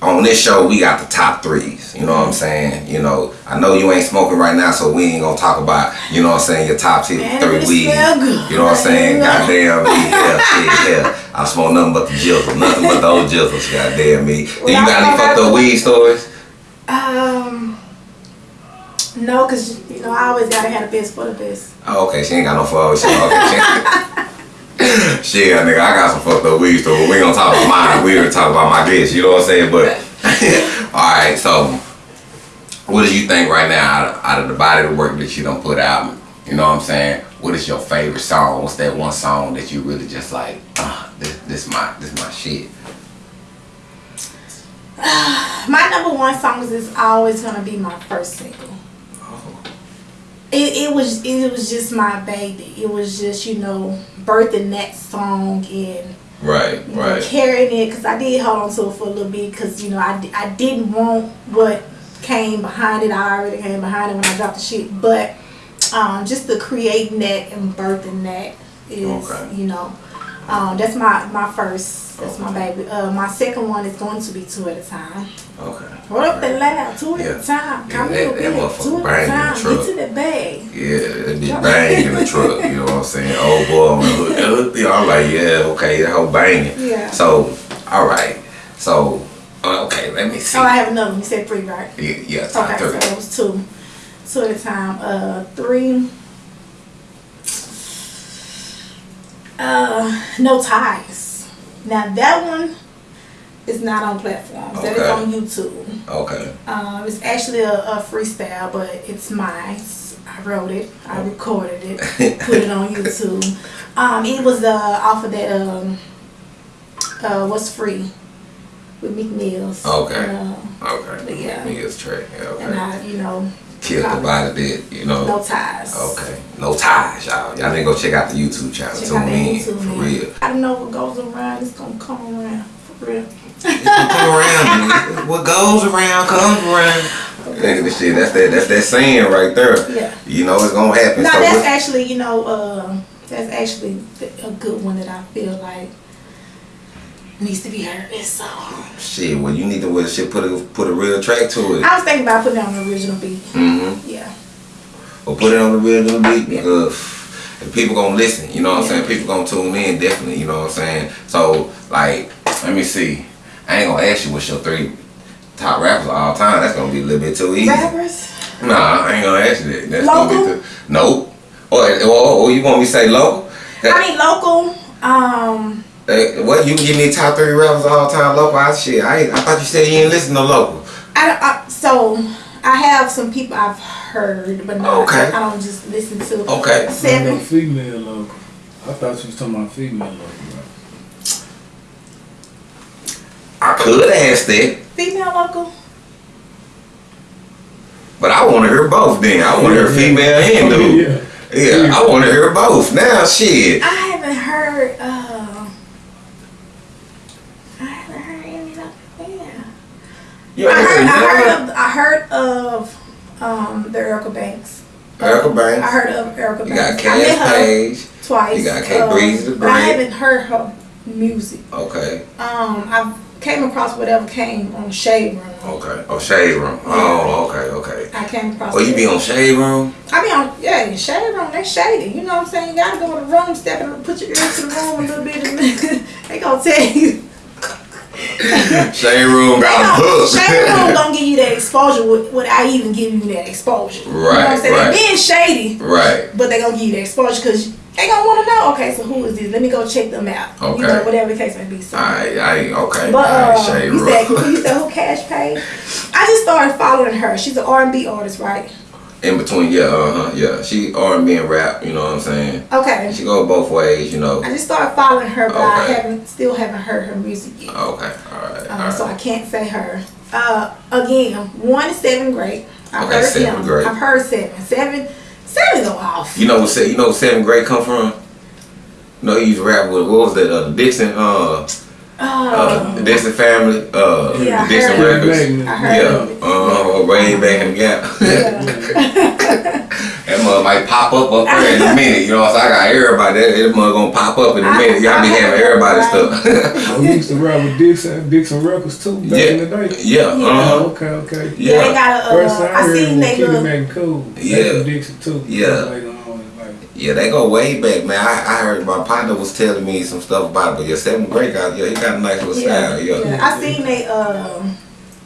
on this show we got the top threes. You know what i'm saying? You know i know you ain't smoking right now so we ain't gonna talk about you know what i'm saying your top two, Man, three it weeds smell good. you know what i'm saying? Goddamn me. Yeah shit yeah. I smoke nothing but the jizzle. Nothing but the old jizzles goddamn me. Do you got any fucked up weed stories? Um, no, cause you know I always gotta have the best for the best. oh, okay she ain't got no shit okay <laughs> <laughs> <laughs> shit nigga i got some fucked up weed stories we ain't gonna talk about mine <laughs> we gonna talk about my guests you know what i'm saying but <laughs> all right so what do you think right now out of, out of the body of the work that you don't put out? You know what I'm saying? What is your favorite song? What's that one song that you really just like? Uh, this, this my this my shit. <sighs> My number one songs is always gonna be my first single. It, it was it was just my baby. It was just you know birthing that song and Right, you know, right. carrying it because I did hold on to it for a little bit because you know I, I didn't want what came behind it. I already came behind it when I dropped the shit, but um, just the creating that and birthing that is Okay. you know um, that's my my first. That's my baby. Uh, my second one is going to be two at a time. Okay. Hold up and loud, two at Yeah. a time. Yeah, Come that- here, that motherfucker two at bang a in the time. truck. Get to the bag. Yeah, that be bang in the truck, you know what I'm saying? Old boy the that hood thing, I'm like, yeah, okay, that whole banging. Yeah. So, all right. So, uh, okay, let me see. Oh, I have another one. You said three, right? Yeah, yeah, Okay, so three. that was two. Two at a time. Uh, three. Uh, no ties. Now that one is not on platforms. That is on YouTube. Okay. Um, it's actually a, a freestyle, but it's mine. I wrote it. I recorded it. <laughs> put it on YouTube. Um, it was uh off of that um uh what's free with Mills. Okay. Uh, Okay. Yeah. Me is track. Yeah, and. I, you know, Killed the body dead, you know. no ties. Okay. No ties, y'all. Y'all need to go check out the YouTube channel. Check Tune in. YouTube, For man. real. I don't know what goes around. It's gonna come around for real. It's Come around. <laughs> what goes around comes around. Nigga, this shit, that's that, that's that saying right there. Yeah. You know it's gonna happen. Now so that's actually, you know, uh, that's actually a good one that I feel like needs to be heard. It's so. Shit, well, you need to well, shit put a put a real track to it. I was thinking about putting it on the original beat. Mm-hmm. Yeah. Or put it on the real little beat Yeah. because if people gonna listen, you know what I'm saying? People gonna tune in definitely, you know what I'm saying? So like, let me see. I ain't gonna ask you what's your three top rappers of all time. That's gonna be a little bit too easy. Rappers. Nah, I ain't gonna ask you that. That's Local? gonna be too. Nope. Or, or, or you want me to say local? I mean local. Um. Hey, what you give me top three rappers of all time local? I shit. I I thought you said you didn't listen to local. I, I so I have some people I've heard, but not. Okay. I don't just listen to. Okay. No, female local. I thought you was talking about female local. Right? I could ask that, Female local. but I want to hear both. Then I want to hear female and dude. <laughs> Yeah. Yeah, I want to hear both. Now, shit. I haven't heard. Uh, I haven't heard any of yeah. You I heard, I heard of I heard of um the Erica Banks. Erica Banks. I heard of Erica Banks. You got Cass Page. twice. You got Kate um, Breezy the I haven't heard her music. Okay, Um, I came across whatever came on Shade Room. okay. Oh, Shade Room. Oh, okay, okay. I came across. Oh, you be on Shade Room? I be on yeah Shade Room. They shady. You know what I'm saying? You gotta go in the room, step in, put your ears to the room a little bit, and <laughs> they gonna tell you. <laughs> Shade Room got a hook. Shady Room don't give you that exposure without even giving you that exposure. you know Right, saying? right. They being shady, right. but they gonna give you that exposure because they gonna want to know. Okay, so who is this? Let me go check them out. Okay. You know, whatever the case may be. So. I, I, okay. But Alright, uh, Shade you said Room. you said who Cash Pay? I just started following her. She's an R&B artist, right? In between, yeah, uh huh, yeah. She R&B and rap, you know what I'm saying? Okay. She go both ways, you know. I just started following her, but I haven't still haven't heard her music yet. Okay, alright, Uh, so I can't say her. Uh, again, one is seven great. I've Okay, heard seven him. great. I've heard seven. Seven. Seven go off. You know what? You know Seven Great come from? You know he used to rap with what was that? Uh, Dixon, uh, uh, the Dixon family, uh, Yeah, I Dixon heard Records. it. I heard Yeah, it. uh, way back in the gap. Yeah. <laughs> that mother might pop up up there in a minute. You know, so I got everybody. That, that mother gonna pop up in a I- minute. Y'all be having heard everybody stuff. I used to rap with Dixon, Dixon Records too back in the day. yeah, yeah, Yeah. uh huh, Okay, okay. Yeah, they got a. First Uh, time I heard seen him they with Kitty little. Cool. Back Yeah. in Dixon too. Yeah. Later on, like, yeah. They go way back, man. I, I heard my partner was telling me some stuff about it, but yeah, Seven Great guy, yeah, he got a nice little Yeah, style. Yeah, yeah. I seen they um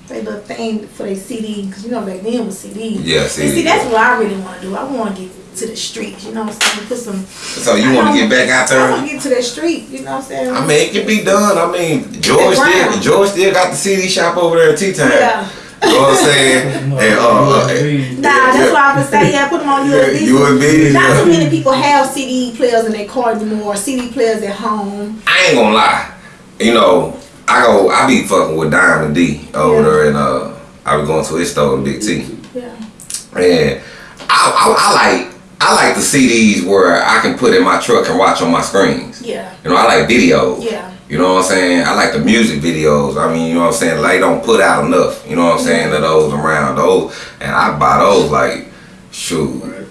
they little thing for their CD because you know back then was CDs. Yeah, And see, that's what I really want to do. I want to get to the streets. You know what I'm saying? Put some. So you want to get back out there? I want to get to that street. You know what I'm saying? I mean, it can be done. I mean, George still, George still got the CD shop over there at Tea Time. yeah. You know what I'm saying? <laughs> and, uh, uh, Nah, that's what I was saying. Yeah, put them on yeah, USB. USB. Not too yeah. many people have CD players in their car anymore. CD players at home. I ain't gonna lie. You know, I go, I be fucking with Diamond D over Yeah. there, and uh, I be going to his store in Big T. Yeah. And I, I, I like I like the CDs where I can put in my truck and watch on my screens. Yeah. You know, I like videos. Yeah. You know what I'm saying? I like the music videos. I mean, you know what I'm saying? They don't put out enough. You know what I'm saying? Of those around those, and I buy those like, shoot,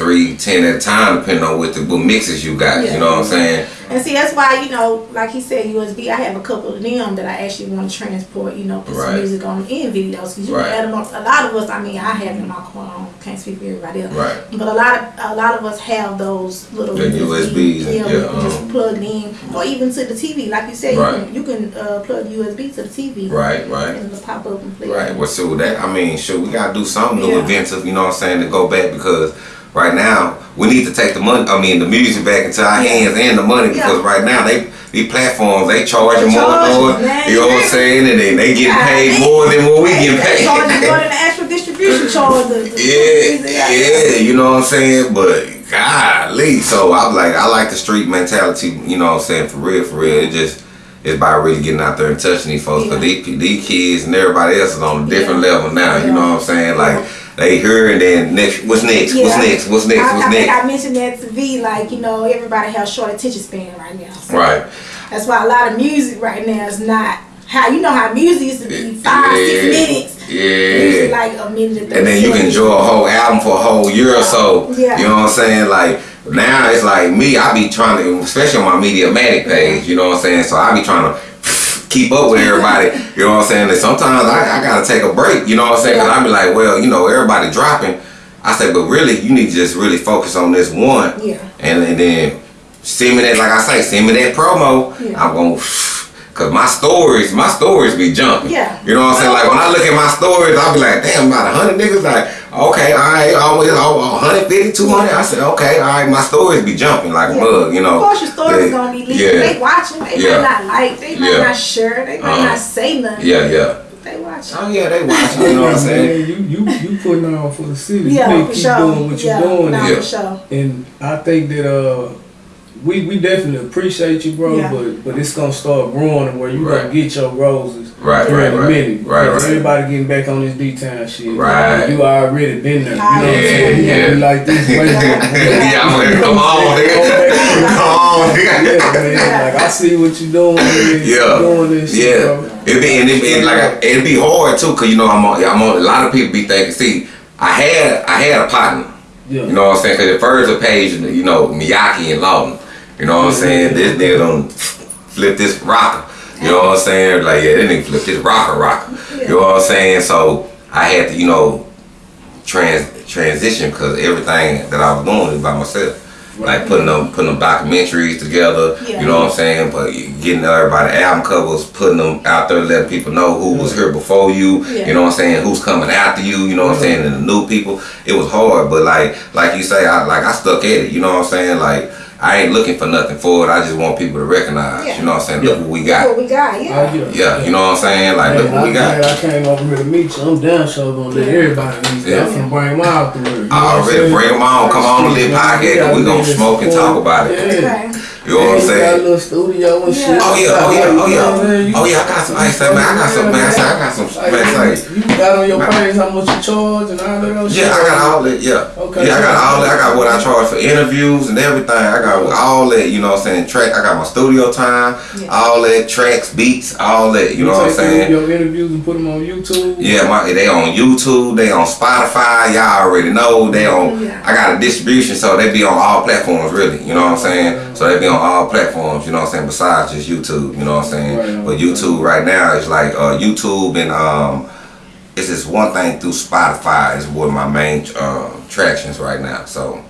three, ten at a time, depending on what the what mixes you got. Yeah. You know what I'm saying? And see, that's why, you know, like he said, USB, I have a couple of them that I actually want to transport, you know, put some music on in videos. Because you Right. can add them up. A lot of us, I mean, I have them in my car. I don't- can't speak for everybody else. Right. But a lot of a lot of us have those little The USBs and- yeah, yeah, we just um, plug in, or even to the TV. Like you said, Right. you can, you can uh, plug USB to the TV. Right, right. And it'll pop up and play. Right. Well, so that I mean, sure, we gotta do something new, Yeah. inventive. You know what I'm saying? To go back because right now we need to take the money. I mean, the music back into our hands and the money because Yeah. right now they these platforms they charge They more charge, more. man. You know what I'm saying? And they they getting paid they- more than what we getting paid. charging more than the <laughs> actual distribution charge. The, the Yeah, yeah, you know what I'm saying? But golly, so I'm like, I like the street mentality, you know what I'm saying? For real, for real. It just, it's about really getting out there and touching these folks. Because Yeah. these, these kids and everybody else is on a different Yeah. level now, you know what I'm saying? Like, they hear and then next, what's next? What's Yeah. next? What's next? I, What's I next? I mentioned that to V, like, you know, everybody has short attention span right now. So Right. That's why a lot of music right now is not how you know how music used to be five, six Yeah. minutes. Music Yeah. like a minute. And then you can enjoy a whole album for a whole year or so. Yeah. You know what I'm saying? Like now it's like me, I be trying to, especially on my Mediamatic page, you know what I'm saying? So I be trying to keep up with everybody, you know what I'm saying? And sometimes I, I gotta take a break, you know what I'm saying? Cause I be like, well, you know, everybody dropping. I say, but really, you need to just really focus on this one. Yeah. And, and then send me that, like I say, send me that promo. Yeah. I'm gonna, cause my stories, my stories be jumping. Yeah. You know what I'm saying? Like when I look at my stories, I'll be like, damn, about a hundred niggas. Like, okay, all right, always oh, 150, 200. I said, okay, all right, my stories be jumping like a Yeah. mug, you know. Of course, your story's Yeah. gonna be leaking. Yeah. They watching. They Yeah. might not like. They might Yeah. not share. They might Uh-huh. not say nothing. Yeah, yeah. They watching. Oh yeah, they watching. You know what I'm <laughs> saying? Man, you you you putting on for the city. Yeah, you need for to keep sure. doing what yeah, you're doing. nah, Yeah. for sure. And I think that uh we we definitely appreciate you, bro. Yeah. But but it's gonna start growing where you Right. gonna get your roses Right, here right, in a right. minute. Right, Because right. Everybody getting back on this D town shit. Right. You already been there. You know what I'm Yeah, saying? You yeah. gonna like this way more. <laughs> yeah, I'm like, come on, nigga. Come on, <laughs> Yeah, man. Like I see what you doing. Man. You Yeah, doing this shit, yeah. bro. It be and it be like it'd be hard too, cause you know I'm on. I'm on. A lot of people be thinking. See, I had I had a partner. Yeah. You know what I'm saying? Cause at first the page, you know, Miyaki and Lawton. You know what I'm saying? This nigga don't flip this rocker. You know what I'm saying? Like, yeah, that nigga flip this rocker rocker. You know what I'm saying? So I had to, you know, trans transition because everything that I was doing is by myself. Like putting them putting them documentaries together, Yeah. you know what I'm saying? But getting everybody album covers, putting them out there, letting people know who was here before you, Yeah. you know what I'm saying, who's coming after you, you know what I'm saying, and the new people. It was hard, but like like you say, I like I stuck at it, you know what I'm saying? Like I ain't looking for nothing for it. I just want people to recognize, Yeah. you know what I'm saying? Look what we That's got. what we got. Yeah. Oh, yeah. Yeah, you know what I'm saying? Like look what we I'm got. glad I came over here to meet you. I'm down sure gonna let everybody meet you. Yeah. I'm gonna bring them out through. You know I what I'm already saying? bring them on. Come on, Lit Podcast, and we gonna smoke and talk about it. Yeah. Okay. You know what I'm Yeah, you Got a saying? little studio and Yeah. shit. Oh yeah, oh yeah, oh You know yeah. Oh yeah, I got some ice man. I got some man. I say I got some Like, man. Say. you got on your page how much you charge and all that other shit. Yeah, I got all that. Yeah. Okay. Yeah, I got all that. I got what I charge for interviews and everything. I got all that. You know what I'm saying? Track. I got my studio time. Yeah. All that tracks, beats, all that. You know what I'm take saying? Your interviews and put them on YouTube. Yeah, my they on YouTube, they on Spotify, y'all already know. They on Yeah. I got a distribution, so they be on all platforms really, you know what I'm saying? So they be on all platforms, you know what I'm saying, besides just YouTube, you know what I'm saying? Right. But YouTube right now is like uh YouTube and um it's just one thing through Spotify is one of my main um tractions right now. So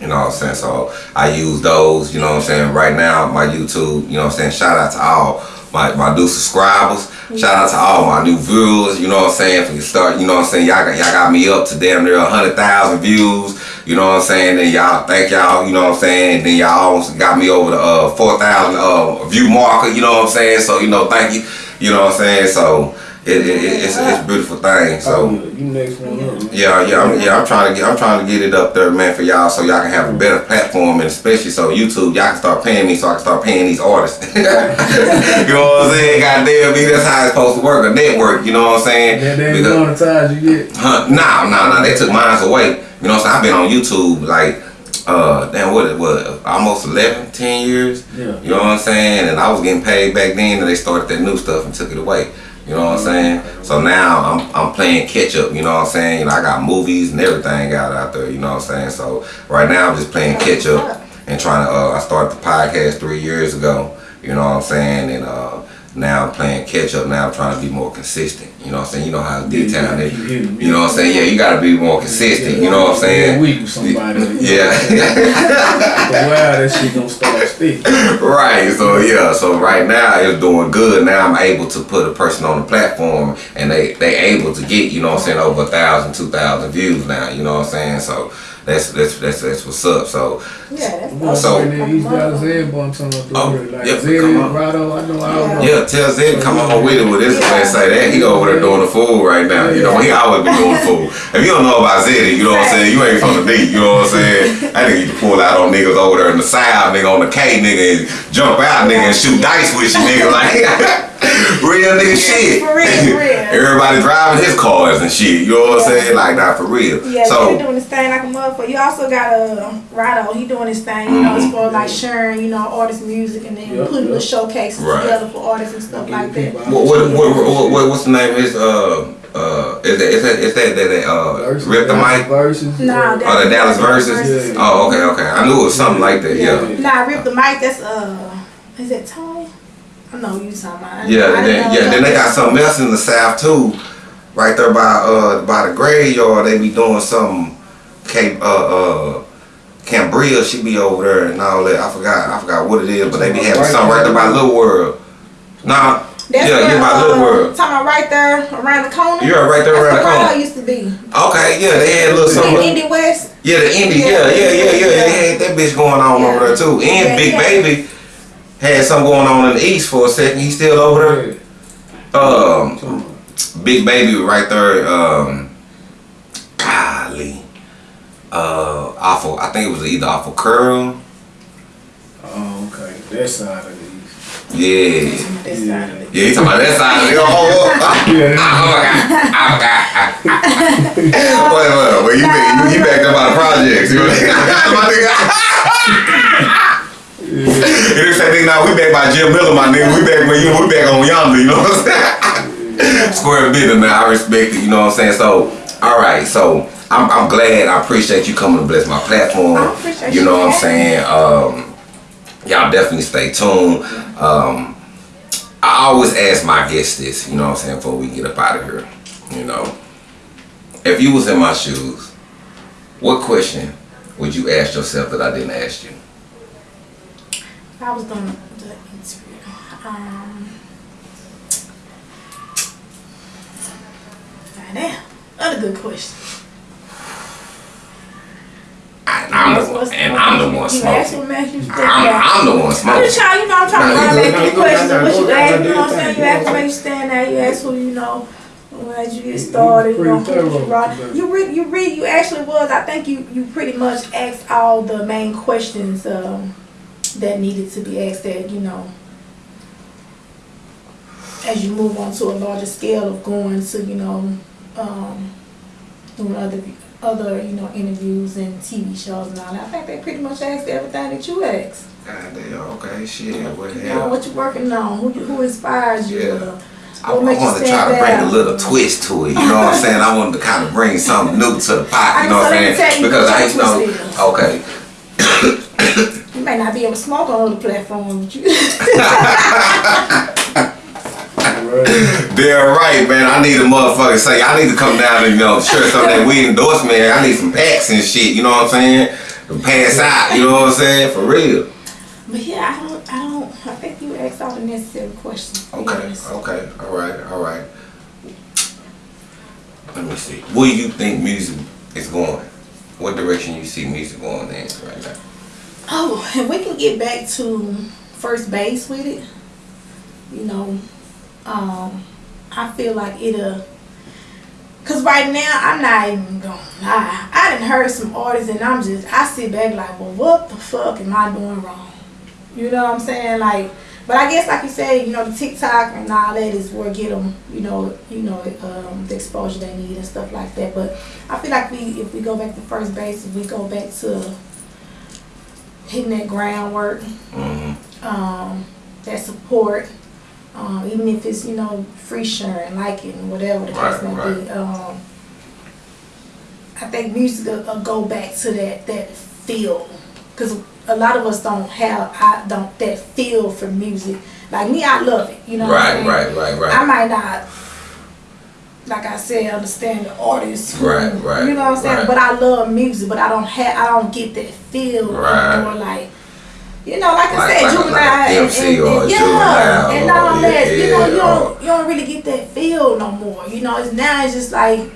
you know what I'm saying? So I use those, you know what I'm saying? Right now, my YouTube, you know what I'm saying? Shout out to all my, my new subscribers. Shout out to all my new viewers, you know what I'm saying? For you start, you know what I'm saying? Y'all got, y'all got me up to damn near 100,000 views, you know what I'm saying? And y'all, thank y'all, you know what I'm saying? And then y'all almost got me over the uh, 4,000 uh, view marker, you know what I'm saying? So, you know, thank you, you know what I'm saying? So, it, it, it, it's, it's a beautiful thing. So, Oh, yeah, you next one up. man. yeah, yeah, I'm, yeah. I'm trying to get, I'm trying to get it up there, man, for y'all, so y'all can have a better platform, and especially so YouTube, y'all can start paying me, so I can start paying these artists. <laughs> you know what I'm saying? Goddamn me, that's how it's supposed to work. A network, you know what I'm saying? That they ain't Because- monetize you yet. Huh, nah, nah, nah. They took mine away. You know what I'm saying? I've been on YouTube like uh damn what it was almost 11 10 years Yeah. you know what i'm saying and i was getting paid back then and they started that new stuff and took it away you know what i'm saying? So now i'm i'm playing catch up you know what i'm saying? You know, i got movies and everything out out there you know what i'm saying? So right now i'm just playing catch up and trying to uh i started the podcast three years ago you know what i'm saying? And uh now I'm playing catch up now I'm trying to be more consistent you know what I'm saying you know how D-Town is you know what I'm saying yeah you gotta be more consistent you know what I'm saying Week with somebody. yeah <laughs> <laughs> while, that shit gonna start sticking. right. So yeah. So right now it's doing good. Now I'm able to put a person on the platform, and they they able to get you know what I'm saying over a thousand, two thousand views now. You know what I'm saying? So that's that's that's, that's what's up. So Yeah, that's Well, So- so, he's got Zed on some of the Oh. Like yeah, Zed, come on. Rado, I know all Yeah. know. yeah, tell Zed come on with it with this man say that he over there doing the fool right now. You know he always been doing the fool. If you don't know about Zed, you know what I'm saying. You ain't from the deep. You know what I'm saying. I nigga used to pull out on niggas over there in the south, nigga on the K, nigga, and jump out, nigga, and shoot dice with you, nigga, like. <laughs> <laughs> Real nigga shit. For real, for real. <laughs> Everybody driving his cars and shit. You know what I'm Yeah. saying? Like, not for real. Yeah, so, he doing his thing like a motherfucker. You also got a uh, Rado. He doing his thing, you know, as far as like sharing, you know, artist music and then Yep, putting yep. the showcases Right. together for artists and stuff like that. what, what, what, what, what, what's the name of his, uh, uh, is that, is that, is that, that, that uh, Versus, Rip the Dallas Mic? Versus. Nah, yeah. that- Oh, the Dallas Versus? Yeah. Oh, okay, okay. I knew it was something like that, yeah. Nah, Rip the Mic. That's uh, is that Tony? I know you talking about. Yeah, I and then, yeah, then they got was- something else in the South too. Right there by, uh, by the graveyard, they be doing something, Cape, uh, uh, Cambria, she be over there and all that. I forgot, I forgot what it is, but they be having something right there by Little World. Nah, That's yeah, where, yeah, by Little uh, World. Talking about right there around the corner. Yeah, right there That's around the where corner. Rado used to be. Okay, yeah, they had a little In something. Indy West. Yeah, the indie, yeah, yeah, yeah, yeah. They had that bitch going on Yeah. over there too. And Yeah, Big yeah. Baby had something going on in the east for a second. He's still over there. Um, Big Baby right there. Um, golly, uh, awful. I think it was either awful curl. Oh, okay. That side of these. Yeah, That side of it. yeah. You talking about that side? of it? Oh, oh, Yeah. oh, God. Oh, God. Wait, wait, wait. You, you, you backed up by the projects. <laughs> You know my nigga. And they say, nigga, nah, we back by Jim Miller, my nigga. We back when you, we back on yonder, you know what I'm saying? <laughs> Square business, man. I respect it, you know what I'm saying? So, all right, so I'm, I'm glad. I appreciate you coming to bless my platform. You know you what I'm saying? Um, y'all definitely stay tuned. Um, I always ask my guests this, you know what I'm saying, before we get up out of here. You know, if you was in my shoes, what question would you ask yourself that I didn't ask you? I was doing the interview. Um, damn, another good question. And I'm the one, and I'm the one You asked smoking. what makes you think I'm. I'm the one I'm just trying, you know, I'm trying to Nah, you back go- to you the questions what you go- asked, nah, you know what I'm saying? thing. You asked where you stand at, you asked who you know, as you get started, you know, who you brought. You read, you read, you actually was, I think you, you pretty much asked all the main questions, um, that needed to be asked that, you know, as you move on to a larger scale of going to, you know, um, doing other, other, you know, interviews and TV shows and all that. I think they pretty much asked everything that you asked. God damn, okay, shit, what the You hell? what you working on, who, you- who inspires you, Yeah. I, I you wanted to try to bring a little twist to it, you know what I'm saying? I wanted to kind of bring something new to the pot, you <laughs> know what I'm saying? Because I your know, okay, You may not be able to smoke on other platforms, but you, <laughs> Right. Man. I need a motherfucker say I need to come down and you know share some of that weed endorsement. I need some packs and shit. You know what I'm saying? To pass out. You know what I'm saying? For real. but yeah, I don't, I don't, I think you asked all the necessary questions. Okay. Yes. Okay. All right. All right. Let me see. Where do you think music is going? What direction you see music going in right now? Oh, and we can get back to first base with it. You know, um, I feel like it'll. Cause right now I'm not even gonna lie. I didn't heard some artists and I'm just I sit back like, well, what the fuck am I doing wrong? You know what I'm saying? Like but I guess like you said, you know, the TikTok and all that is where get them, you know, you know, um, the exposure they need and stuff like that. But I feel like we, if we go back to first base, if we go back to hitting that groundwork, hmm um, that support, um, even if it's you know free sharing, liking, whatever the case Right, may right. be. Um, I think music will, will go back to that that feel, because a lot of us don't have I don't that feel for music. Like me, I love it. You know, I'm Right, right, right, I might not. Like I said, understand the artist, Right, right, You know what I'm saying? right. But I love music, but I don't have, I don't get that feel Right. anymore. Like, you know, like, Like- I said, like juvenile, like and, and, and, yeah, and or- all that. yeah, you know, you don't, you don't really get that feel no more. You know, it's now it's just like.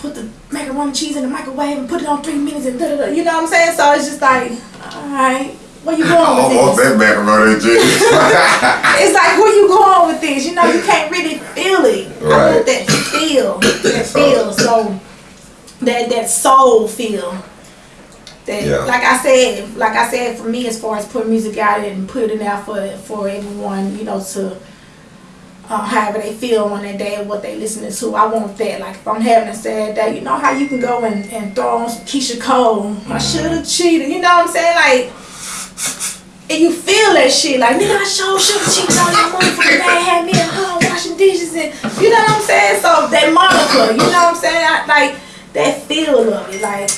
Put the macaroni cheese in the microwave and put it on three minutes and da da da. You know what I'm saying? So it's just like, all right, where you going I with want this? that macaroni and cheese. It's like where you going with this? You know, you can't really feel it. I want that feel, that feel. So that that soul feel. That Yeah. like I said, like I said, for me as far as putting music out and putting it out for for everyone, you know, to uh, however they feel on that day and what they listening to. I want that. Like if I'm having a sad day, you know how you can go and, and throw on some Keyshia Cole. I should have cheated. You know what I'm saying? Like and you feel that shit, like nigga, I should have cheated on that motherfucker. Dad had me at home washing dishes, and you know what I'm saying. So that moniker, you know what I'm saying, I, like that feel of it, like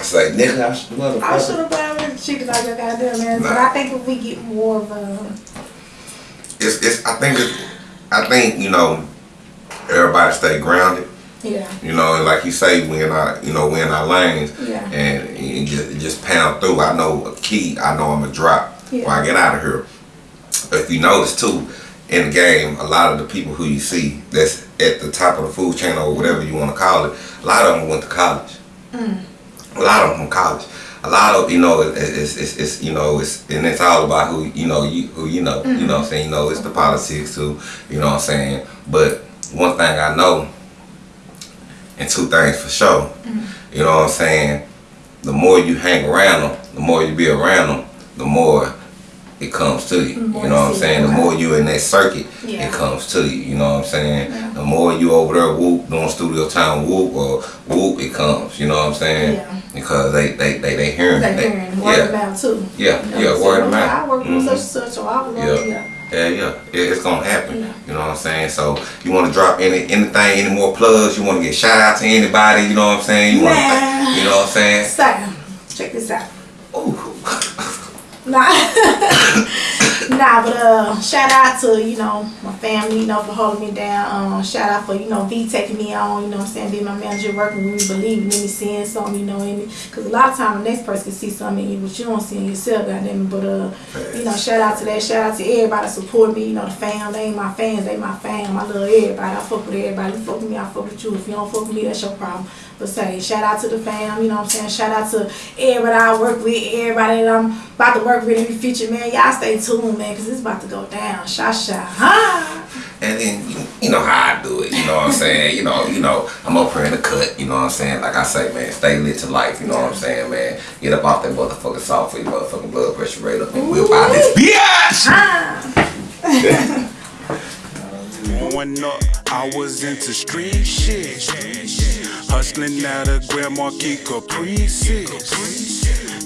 it's like nigga, I should have I should have probably cheated like I got there, man. But I think if we get more of a, It's it's. I think it's. I think you know. Everybody stay grounded. Yeah, You know, and like you say, we in our, you know, we in our lanes, Yeah. and you just, just pound through. I know a key. I know I'm a drop Yeah. when I get out of here. If you notice too, in the game, a lot of the people who you see that's at the top of the food chain or whatever you want to call it, a lot of them went to college. Mm. A lot of them from college. A lot of you know, it's, it's, it's you know, it's and it's all about who you know, you who you know, you know. what I'm saying, you know, it's the politics too. You know what I'm saying. But one thing I know, and two things for sure. You know what I'm saying? The more you hang around them, the more you be around them, the more it comes to you. You know what I'm saying? The more you in that circuit, Yeah. it comes to you. You know what I'm saying? Yeah. The more you over there whoop doing studio time whoop or whoop, it comes. You know what I'm saying? Yeah. Because they they they they hearing it. They- hearing word of yeah. mouth too. Yeah, You know, yeah, word of mouth. I work with Mhm. such and such, or I was Yeah. yeah. Yeah, yeah, it, it's gonna happen. Yeah. You know what I'm saying? So you want to drop any anything, any more plugs? You want to get shout out to anybody? You know what I'm saying? You want, you know what I'm saying? Sam, check this out. Ooh. <laughs> Nah, <laughs> <laughs> nah, but uh, shout out to you know my family, you know, for holding me down. Um, shout out for you know V taking me on, you know, I'm saying being my manager, working with me, believing in me, seeing something, you know, in me. Cause a lot of time the next person can see something in you, but you don't see in yourself, goddamn. it. But uh, you know, shout out to that. Shout out to everybody support me. You know, the fam, they ain't my fans, they my fam. I love everybody. I fuck with everybody. You fuck with me, I fuck with you. If you don't fuck with me, that's your problem. But say, shout out to the fam, you know what I'm saying? Shout out to everybody I work with, everybody that I'm about to work with in the future, man. Y'all stay tuned, man, because it's about to go down. Sha sha. Ha! And then you, you know how I do it. You know what I'm saying? You know, you know, I'm up here in the cut. You know what I'm saying? Like I say, man, stay lit to life. You know what I'm saying, man? Get up off that motherfucking soft for your motherfucking blood pressure rate up and whip out this bitch. <laughs> Growing up, I was into street shit. Hustling out of Grand Marquis Caprices.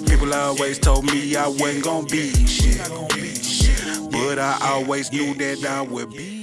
People always told me I wasn't gonna be shit. But I always knew that I would be